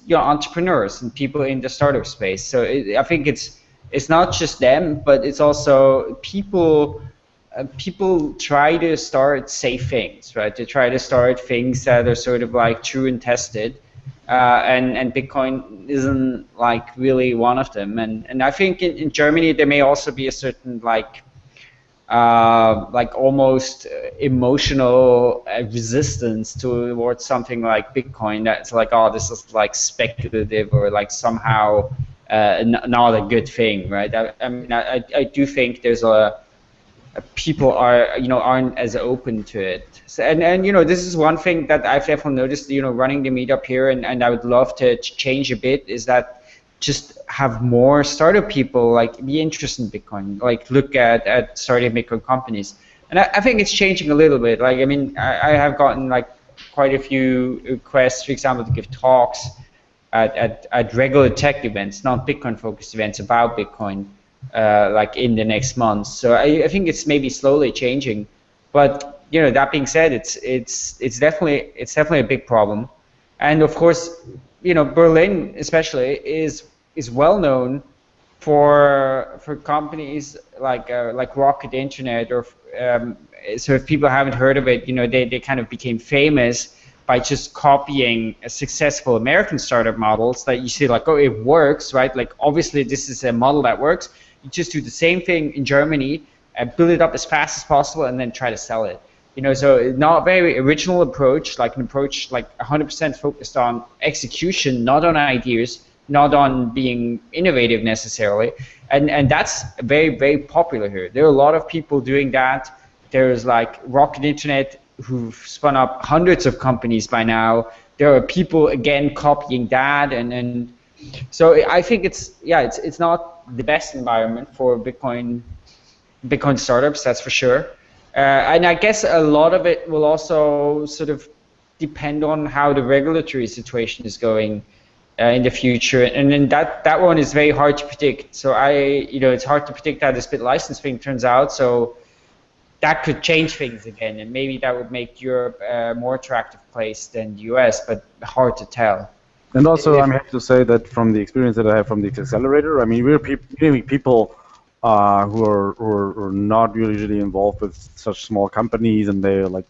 you know, entrepreneurs and people in the startup space. So it, I think it's it's not just them, but it's also people. Uh, people try to start safe things, right? They try to start things that are sort of like true and tested, uh, and and Bitcoin isn't like really one of them. And and I think in, in Germany there may also be a certain like uh, like almost emotional resistance towards something like Bitcoin. That's like, oh, this is like speculative or like somehow uh, not a good thing, right? I, I mean, I, I do think there's a people are you know aren't as open to it so, and and you know this is one thing that I've definitely noticed you know running the meetup here and, and I would love to change a bit is that just have more startup people like be interested in Bitcoin like look at at starting Bitcoin companies. And I, I think it's changing a little bit. Like I mean I, I have gotten like quite a few requests for example to give talks at, at, at regular tech events not Bitcoin focused events about Bitcoin uh, like in the next months. So I, I, think it's maybe slowly changing, but you know that being said, it's it's it's definitely it's definitely a big problem, and of course, you know Berlin especially is is well known for for companies like uh, like Rocket Internet or um, so if people haven't heard of it, you know they, they kind of became famous by just copying successful American startup models that you see like oh it works right like obviously this is a model that works you just do the same thing in Germany and build it up as fast as possible and then try to sell it. You know, so not very original approach, like an approach like 100% focused on execution, not on ideas, not on being innovative necessarily. And and that's very very popular here. There are a lot of people doing that. There's like Rocket Internet who've spun up hundreds of companies by now. There are people again copying that and and so I think it's yeah it's it's not the best environment for Bitcoin Bitcoin startups, that's for sure. Uh, and I guess a lot of it will also sort of depend on how the regulatory situation is going uh, in the future. And then that, that one is very hard to predict. So I, you know, it's hard to predict how this BitLicense thing turns out. So that could change things again, and maybe that would make Europe a more attractive place than the US, but hard to tell. And also, I'm happy to say that from the experience that I have from the accelerator, I mean, we're pe people uh, who, are, who, are, who, are, not usually involved with such small companies, and they're like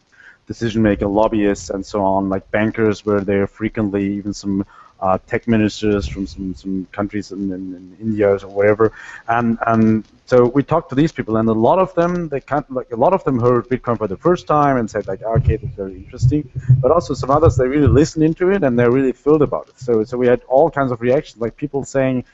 decision maker lobbyists and so on, like bankers, where they're frequently even some uh, tech ministers from some, some countries in, in, in, India or whatever, and and so we talked to these people, and a lot of them they can't like a lot of them heard Bitcoin for the first time and said like, okay, that's very interesting, but also some others they really listened into it and they're really thrilled about it. So so we had all kinds of reactions, like people saying,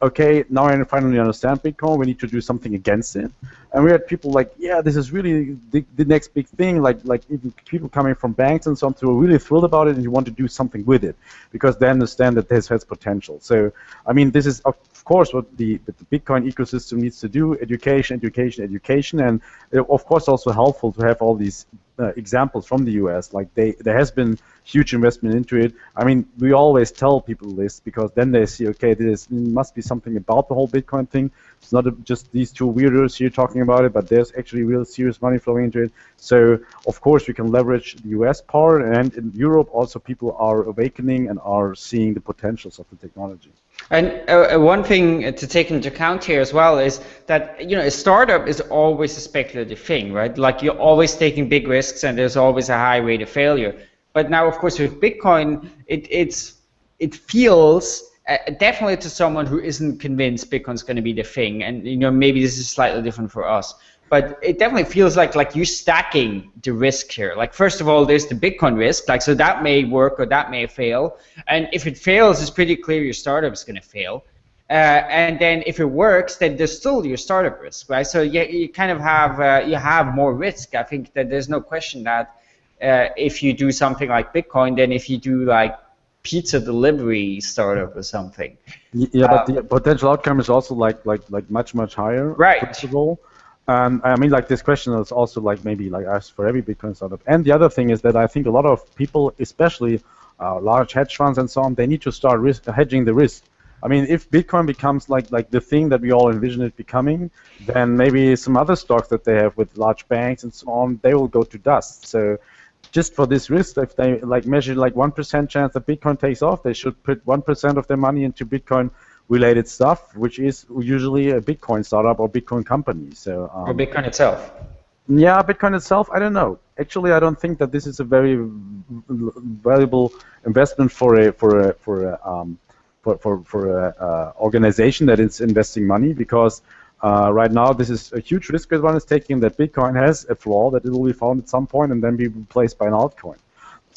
okay, now I finally understand Bitcoin. We need to do something against it. And we had people like, yeah, this is really the, the next big thing. Like like even people coming from banks and so on, who are really thrilled about it and you want to do something with it because they understand that this has potential. So I mean, this is of course what the, the Bitcoin ecosystem needs to do: education, education, education, and uh, of course also helpful to have all these uh, examples from the U.S. Like they, there has been huge investment into it. I mean, we always tell people this because then they see, okay, this must be something about the whole Bitcoin thing. It's not just these two weirdos here talking about it, but there's actually real serious money flowing into it. So, of course, we can leverage the U.S. part, and in Europe also people are awakening and are seeing the potentials of the technology. And uh, uh, one thing to take into account here as well is that you know a startup is always a speculative thing, right? Like you're always taking big risks, and there's always a high rate of failure. But now, of course, with Bitcoin, it it's it feels uh, definitely to someone who isn't convinced Bitcoin's going to be the thing, and you know maybe this is slightly different for us but it definitely feels like like you're stacking the risk here. Like first of all, there's the Bitcoin risk, like so that may work or that may fail, and if it fails, it's pretty clear your startup is going to fail. Uh, and then if it works, then there's still your startup risk, right? So you, you kind of have uh, you have more risk. I think that there's no question that uh, if you do something like Bitcoin, then if you do like pizza delivery startup or something. Yeah, but the potential outcome is also like like like much much higher. Right. First of all. And I mean, like this question is also like maybe like asked for every Bitcoin startup. And the other thing is that I think a lot of people, especially uh, large hedge funds and so on, they need to start risk, hedging the risk. I mean, if Bitcoin becomes like like the thing that we all envision it becoming, then maybe some other stocks that they have with large banks and so on, they will go to dust. So just for this risk, if they like measure like one percent chance that Bitcoin takes off, they should put one percent of their money into Bitcoin related stuff, which is usually a Bitcoin startup or Bitcoin company. So um, or Bitcoin itself. Yeah, Bitcoin itself, I don't know. Actually, I don't think that this is a very valuable investment for a for a for a um, for for, for a uh, organization that is investing money because Uh, right now, this is a huge risk that one is taking that Bitcoin has a flaw that it will be found at some point and then be replaced by an altcoin.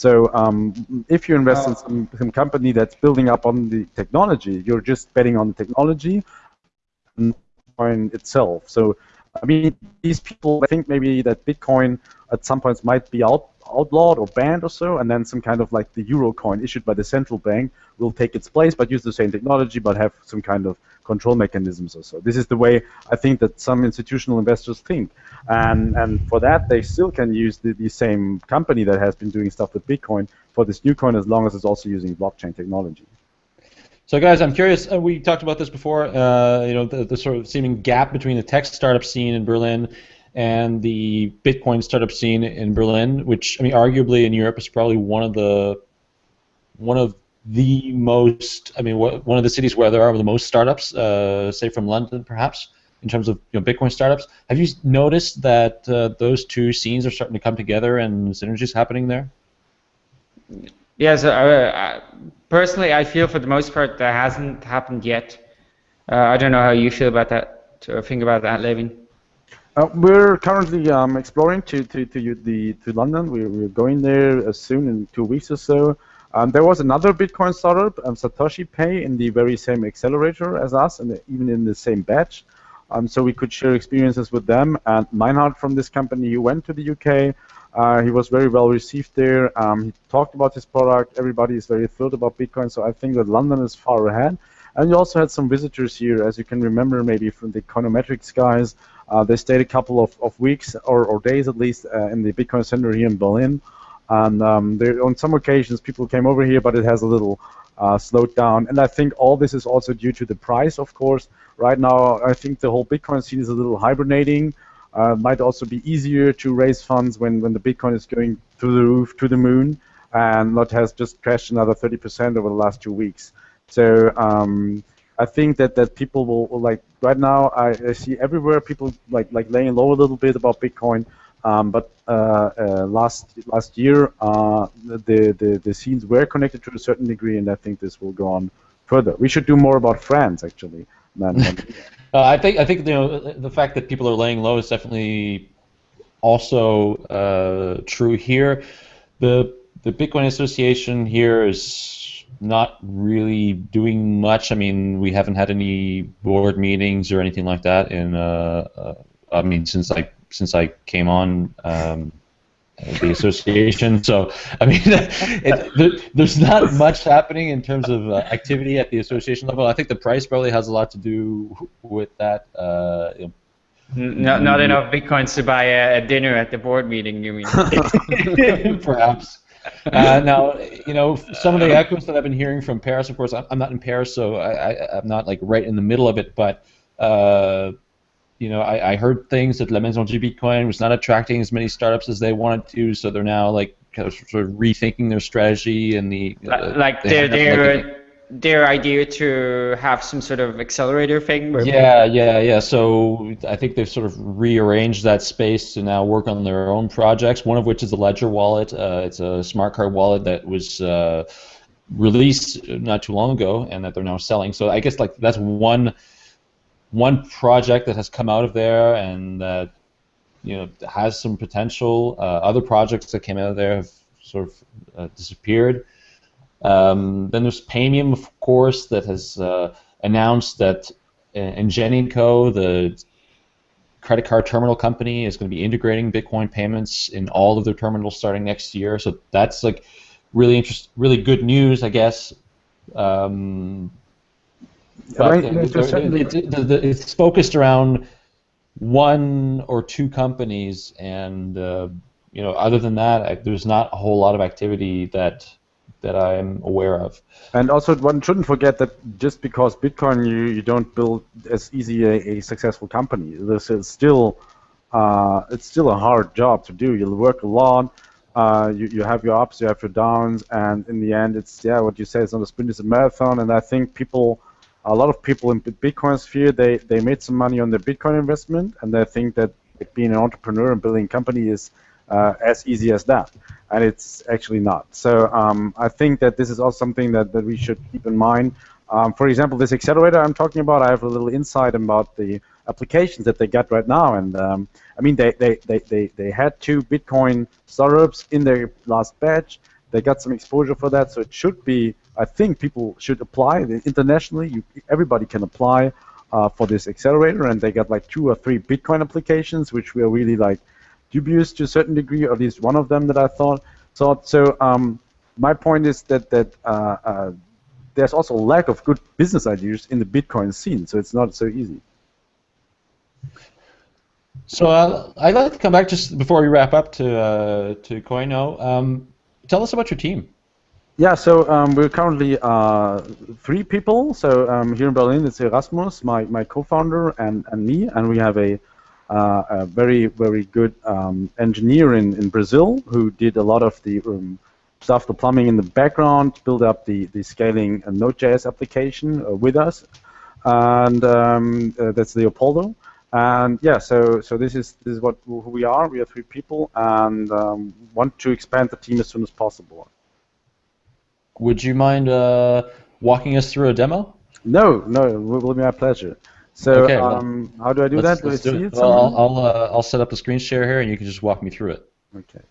So um, if you invest in some, some, company that's building up on the technology, you're just betting on the technology and Bitcoin itself. So I mean, these people I think maybe that Bitcoin at some points might be out outlawed or banned or so, and then some kind of like the euro coin issued by the central bank will take its place, but use the same technology, but have some kind of control mechanisms or so. This is the way I think that some institutional investors think, and and for that they still can use the, the same company that has been doing stuff with Bitcoin for this new coin as long as it's also using blockchain technology. So, guys, I'm curious. Uh, we talked about this before. Uh, you know, the, the sort of seeming gap between the tech startup scene in Berlin and the Bitcoin startup scene in Berlin, which I mean, arguably in Europe is probably one of the one of the most. I mean, one of the cities where there are the most startups, uh, say from London, perhaps in terms of you know, Bitcoin startups. Have you noticed that uh, those two scenes are starting to come together and synergies happening there? Yes, uh, personally, I feel for the most part that hasn't happened yet. Uh, I don't know how you feel about that, or think about that, Levin. Uh, we're currently um, exploring to, to, to, the, to London. We're, we're going there uh, soon in two weeks or so. Um, there was another Bitcoin startup, um, Satoshi Pay, in the very same accelerator as us, and even in the same batch. Um, so we could share experiences with them. And Meinhard from this company, he went to the UK. Uh, he was very well received there. Um, he talked about his product. Everybody is very thrilled about Bitcoin. So I think that London is far ahead. And you also had some visitors here, as you can remember, maybe from the Econometrics guys. Uh, they stayed a couple of, of weeks or, or days at least uh, in the Bitcoin Center here in Berlin. And um, there, on some occasions, people came over here, but it has a little uh, slowed down. And I think all this is also due to the price, of course. Right now, I think the whole Bitcoin scene is a little hibernating. Uh, might also be easier to raise funds when, when the Bitcoin is going through the roof, to the moon, and not has just crashed another 30% over the last two weeks. So um, I think that, that people will, will like right now I, I, see everywhere people like like laying low a little bit about Bitcoin. Um, but uh, uh, last last year uh, the, the the scenes were connected to a certain degree, and I think this will go on further. We should do more about France actually. Than, than uh, I think I think you know the fact that people are laying low is definitely also uh, true here. The the Bitcoin Association here is not really doing much. I mean, we haven't had any board meetings or anything like that in. Uh, uh, I mean, since I since I came on um, the association. So I mean, it, there, there's not much happening in terms of uh, activity at the association level. I think the price probably has a lot to do with that. Uh, you know, not, not enough bitcoins to buy a, a, dinner at the board meeting, you mean? Perhaps. Uh, now, you know, some of the echoes that I've been hearing from Paris, of course, I'm, not in Paris, so I, am not like right in the middle of it, but. Uh, you know, I, I, heard things that La Maison du Bitcoin was not attracting as many startups as they wanted to, so they're now like kind of sort of rethinking their strategy and the like, uh, like their their their idea to have some sort of accelerator thing. yeah, yeah, yeah. So I think they've sort of rearranged that space to now work on their own projects. One of which is the Ledger wallet. Uh, it's a smart card wallet that was uh, released not too long ago, and that they're now selling. So I guess like that's one one project that has come out of there and that you know has some potential. Uh, other projects that came out of there have sort of uh, disappeared. Um, then there's Paymium, of course, that has uh, announced that uh, Ingenico, the credit card terminal company, is going to be integrating Bitcoin payments in all of their terminals starting next year. So that's like really interest, really good news, I guess. Um, but it's focused around one or two companies, and uh, you know, other than that, I, there's not a whole lot of activity that that I'm aware of. And also, one shouldn't forget that just because Bitcoin, you, you don't build as easy a, a successful company. This is still uh, it's still a hard job to do. You'll work a lot. Uh, you, you have your ups, you have your downs, and in the end, it's yeah, what you say, it's not a sprint, it's a marathon. And I think people, a lot of people in the Bitcoin sphere, they they made some money on their Bitcoin investment, and they think that being an entrepreneur and building a company is uh, as easy as that and it's actually not. So um, I think that this is also something that, that we should keep in mind. Um, for example, this accelerator I'm talking about, I have a little insight about the applications that they got right now. And um, I mean, they, they, they, they, they had two Bitcoin startups in their last batch. They got some exposure for that, so it should be. I think people should apply internationally. You, everybody can apply uh, for this accelerator, and they got like two or three Bitcoin applications, which were really like dubious to a certain degree, or at least one of them that I thought. thought. So um, my point is that that uh, uh, there's also a lack of good business ideas in the Bitcoin scene, so it's not so easy. So uh, I'd like to come back just before we wrap up to uh, to Coyno. Um, tell us about your team. Yeah, so um, we're currently uh, three people. So um, here in Berlin, it's Erasmus, my, my co-founder, and, and me, and we have a, uh, a very very good um, engineer in, in Brazil who did a lot of the um, stuff, the plumbing in the background, build up the, the scaling Node.js application uh, with us, and um, uh, that's Leopoldo. And yeah, so so this is this is what who we are. We are three people, and um, want to expand the team as soon as possible. Would you mind uh, walking us through a demo? No, no, it will be my pleasure. So okay, um, how do I do that? Do I see it? Well, I'll I'll, uh, I'll set up the screen share here, and you can just walk me through it. Okay.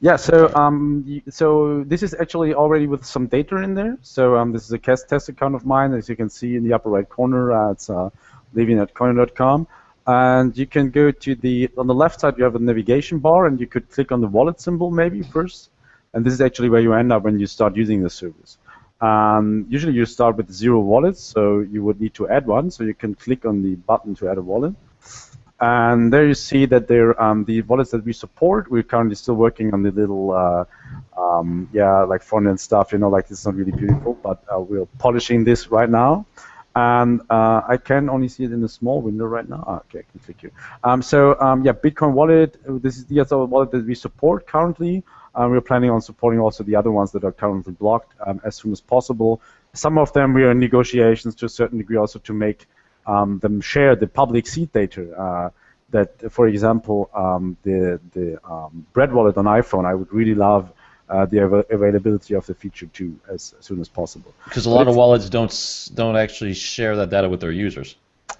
Yeah, so um, so this is actually already with some data in there. So um, this is a test test account of mine, as you can see in the upper right corner. Uh, it's uh, living at coin.com, and you can go to the on the left side. You have a navigation bar, and you could click on the wallet symbol maybe first, and this is actually where you end up when you start using the service. Um, usually you start with zero wallets, so you would need to add one. So you can click on the button to add a wallet. And there you see that there um, the wallets that we support. We're currently still working on the little, uh, um, yeah, like front end stuff. You know, like it's not really beautiful, but uh, we're polishing this right now. And uh, I can only see it in a small window right now. Ah, okay, I can click here. Um, so um, yeah, Bitcoin wallet. This is the other wallet that we support currently. Uh, we're planning on supporting also the other ones that are currently blocked um, as soon as possible. Some of them we are in negotiations to a certain degree also to make um, them share the public seed data. Uh, that, for example, um, the the um, Bread wallet on iPhone, I would really love uh, the av availability of the feature too as, as soon as possible. Because a lot of wallets don't don't actually share that data with their users.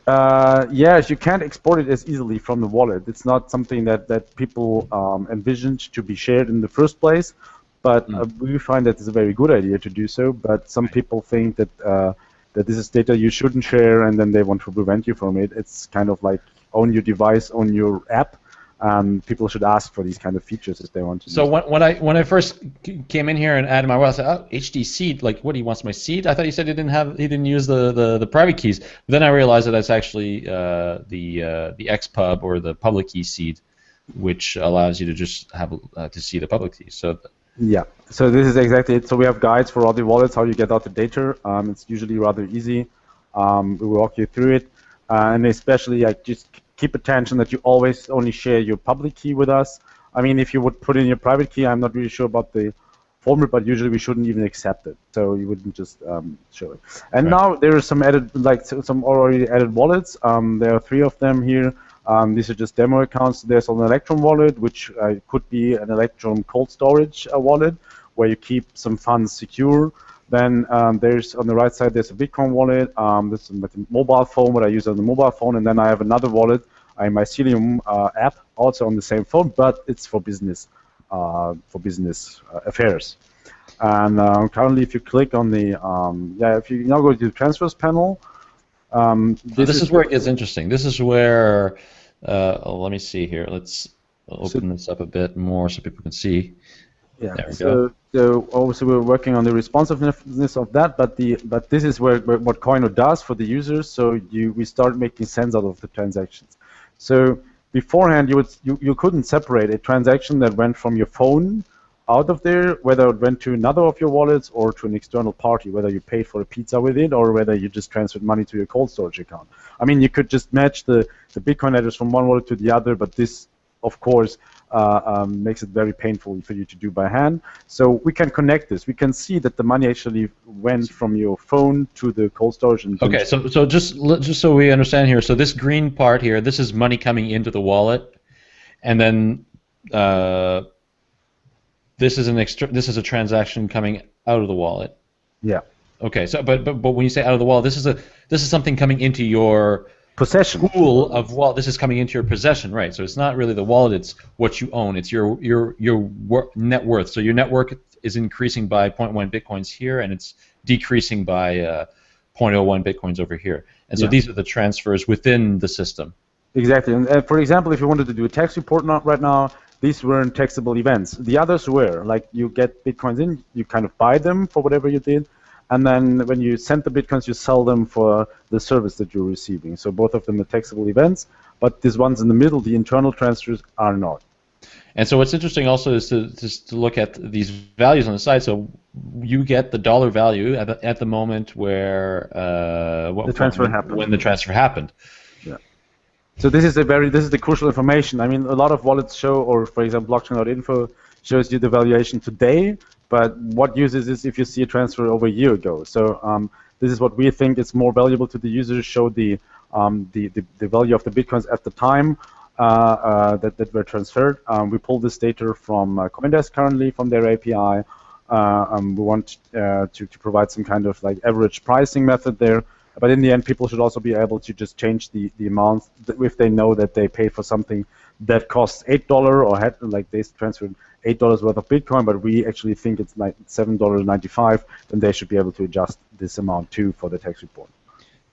Uh, yes, you can't export it as easily from the wallet. It's not something that that people um, envisioned to be shared in the first place. But mm. uh, we find that it's a very good idea to do so. But some people think that uh, that this is data you shouldn't share, and then they want to prevent you from it. It's kind of like own your device, own your app. Um, people should ask for these kind of features if they want to. So when, when I when I first came in here and added my wallet, I said, "Oh, HD seed. Like, what he wants my seed?" I thought he said he didn't have he didn't use the, the, the private keys. But then I realized that that's actually uh, the uh, the XPub or the public key seed, which allows you to just have uh, to see the public keys. So yeah, so this is exactly it. So we have guides for all the wallets, how you get out the data. Um, it's usually rather easy. Um, we will walk you through it. Uh, and especially, like, just keep attention that you always only share your public key with us. I mean, if you would put in your private key, I'm not really sure about the format, but usually we shouldn't even accept it. So you wouldn't just um, show it. And right. now there are some added, like some already added wallets. Um, there are three of them here. Um, these are just demo accounts. There's an Electrum wallet, which uh, could be an Electrum cold storage uh, wallet, where you keep some funds secure. Then um, there's on the right side there's a Bitcoin wallet. Um, this is a mobile phone, what I use on the mobile phone, and then I have another wallet, a Mycelium uh, app, also on the same phone, but it's for business, uh, for business uh, affairs. And uh, currently, if you click on the um, yeah, if you now go to the transfers panel, um, this, this is, is, where it gets interesting. This is where, uh, oh, let me see here. Let's open so, this up a bit more so people can see. Yeah. There we so, go. So obviously we're working on the responsiveness of that, but the but this is where, where what Coyno does for the users. So you we start making sense out of the transactions. So beforehand you would you, you couldn't separate a transaction that went from your phone out of there, whether it went to another of your wallets or to an external party, whether you paid for a pizza with it or whether you just transferred money to your cold storage account. I mean, you could just match the, the Bitcoin address from one wallet to the other, but this, of course, um, makes it very painful for you to do by hand. So we can connect this. We can see that the money actually went from your phone to the cold storage. And okay, so so just just so we understand here, so this green part here, this is money coming into the wallet, and then uh, this is an extra. This is a transaction coming out of the wallet. Yeah. Okay. So, but but but when you say out of the wallet, this is a this is something coming into your possession pool of well, this is coming into your possession, right? So it's not really the wallet; it's what you own. It's your your your wor- net worth. So your net worth is increasing by 0.1 bitcoins here, and it's decreasing by uh, 0.01 bitcoins over here. And so Yeah. these are the transfers within the system. Exactly. And uh, for example, if you wanted to do a tax report not right now, these weren't taxable events. The others were. Like you get bitcoins in, you kind of buy them for whatever you did, and then when you send the bitcoins, you sell them for the service that you're receiving. So both of them are taxable events, but these ones in the middle, the internal transfers, are not. And so what's interesting also is to just to look at these values on the side. So you get the dollar value at the, at the moment where uh, what, The transfer when, happened. When the transfer happened. So this is a very this is the crucial information. I mean, a lot of wallets show, or for example, blockchain.info shows you the valuation today, but what uses is this if you see a transfer over a year ago. So um, this is what we think is more valuable to the users. Show the um, the, the the value of the bitcoins at the time uh, uh, that that were transferred. Um, we pull this data from uh, CoinDesk currently from their API. Uh, um, we want uh, to to provide some kind of like average pricing method there. But in the end, people should also be able to just change the, the amount if they know that they paid for something that costs eight dollar or had like they transferred eight dollars worth of Bitcoin, but we actually think it's like seven dollars ninety five. Then they should be able to adjust this amount too for the tax report.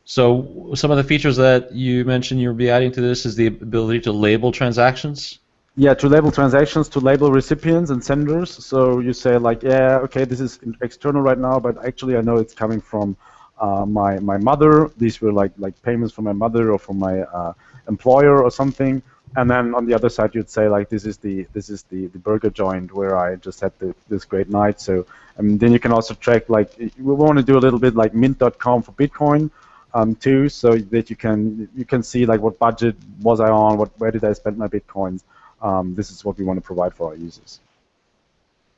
So some of the features that you mentioned you'll be adding to this is the ability to label transactions. Yeah, to label transactions, to label recipients and senders. So you say like, yeah, okay, this is external right now, but actually I know it's coming from uh, my my mother. These were like like payments from my mother or from my uh, employer or something. And then on the other side, you'd say like, this is the this is the, the burger joint where I just had the, this great night. So and then you can also track like we want to do a little bit like Mint.com for Bitcoin um, too, so that you can you can see like what budget was I on, what where did I spend my bitcoins. Um, this is what we want to provide for our users.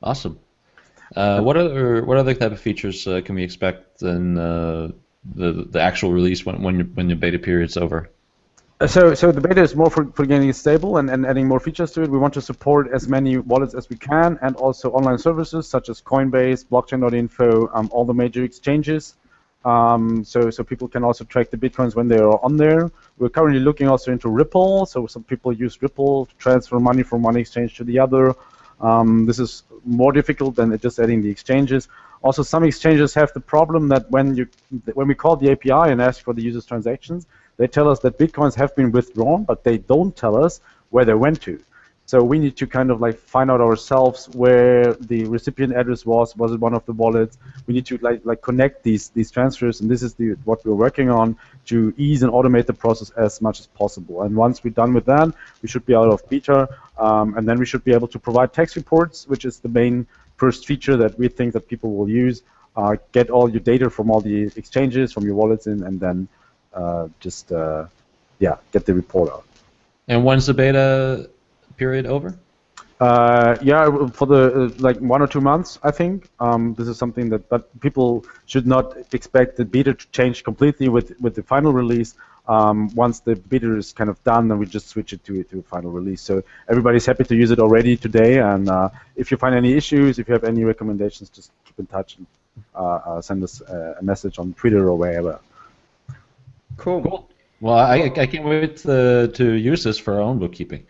Awesome. Uh, what other what other type of features uh, can we expect in uh, the the actual release when when, when the beta period's over? So, so the beta is more for, for getting it stable and, and adding more features to it. We want to support as many wallets as we can, and also online services such as Coinbase, Blockchain.info, um, all the major exchanges. Um, so, so people can also track the bitcoins when they are on there. We're currently looking also into Ripple. So some people use Ripple to transfer money from one exchange to the other. Um, this is more difficult than just adding the exchanges. Also, some exchanges have the problem that when you when we call the API and ask for the user's transactions, they tell us that bitcoins have been withdrawn, but they don't tell us where they went to. So we need to kind of like find out ourselves where the recipient address was. Was it one of the wallets? We need to like like connect these these transfers, and this is the what we're working on to ease and automate the process as much as possible. And once we're done with that, we should be out of beta, um, and then we should be able to provide tax reports, which is the main first feature that we think that people will use. Uh, get all your data from all the exchanges, from your wallets in, and then uh, just uh, yeah, get the report out. And when's the beta period over? Uh, yeah, for the uh, like one or two months, I think. Um, this is something that, but people should not expect the beta to change completely with with the final release. Um, once the beta is kind of done, then we just switch it to to a final release. So everybody's happy to use it already today. And uh, if you find any issues, if you have any recommendations, just keep in touch and uh, uh, send us a message on Twitter or wherever. Cool. Cool. Well, I, I can't wait to, to use this for our own bookkeeping.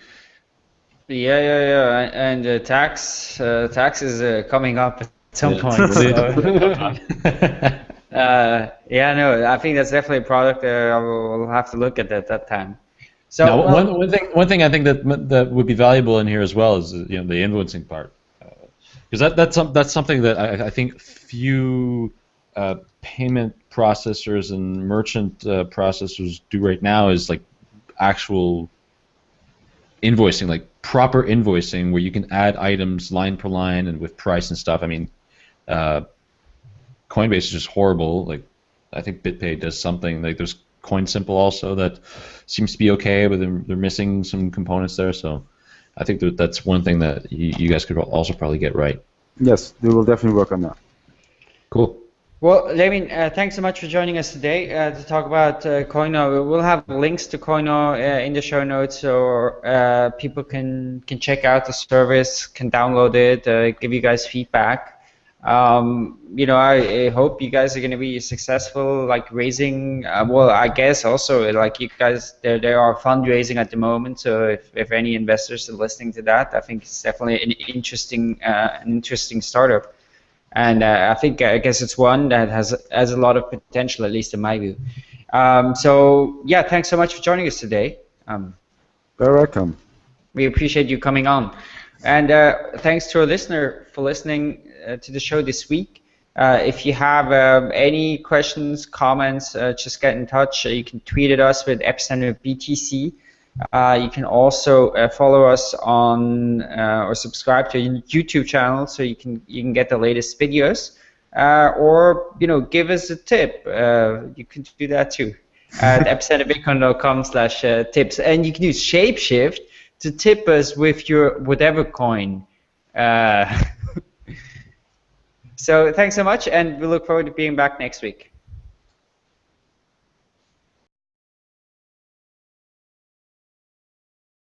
Yeah, yeah, yeah. And uh, tax uh, tax is uh, coming up at some Yeah. point. so, uh, yeah, no, I think that's definitely a product uh, I will will have to look at at that time. So now, well, one, one thing one thing I think that that would be valuable in here as well is you know the influencing part, because that that's some, that's something that I, I think few uh, payment processors and merchant uh, processors do right now is like actual invoicing, like proper invoicing where you can add items line per line and with price and stuff. I mean, uh, Coinbase is just horrible. Like, I think BitPay does something. Like, there's CoinSimple also that seems to be okay, but they're, they're missing some components there. So, I think that that's one thing that you, you guys could also probably get right. Yes, we will definitely work on that. Cool. Well, Levin, uh, thanks so much for joining us today uh, to talk about uh, Coyno. We'll have links to Coyno uh, in the show notes, so uh, people can can check out the service, can download it, uh, give you guys feedback. Um, you know, I, I, hope you guys are going to be successful, like raising. Uh, well, I guess also like you guys, there there are fundraising at the moment. So if, if any investors are listening to that, I think it's definitely an interesting an interesting startup, and uh, I think I guess it's one that has has a lot of potential, at least in my view. Um, so yeah, thanks so much for joining us today. Um, Very welcome. We appreciate you coming on. And uh, thanks to our listener for listening uh, to the show this week. Uh, if you have um, any questions, comments, uh, just get in touch. you can tweet at us with Epicenter BTC. Uh, you can also uh, follow us on uh, or subscribe to our YouTube channel so you can you can get the latest videos. or you know, give us a tip. you can do that too at epicenterbitcoin.com slash tips. And you can use Shapeshift to tip us with your whatever coin. Uh, so thanks so much, and we look forward to being back next week.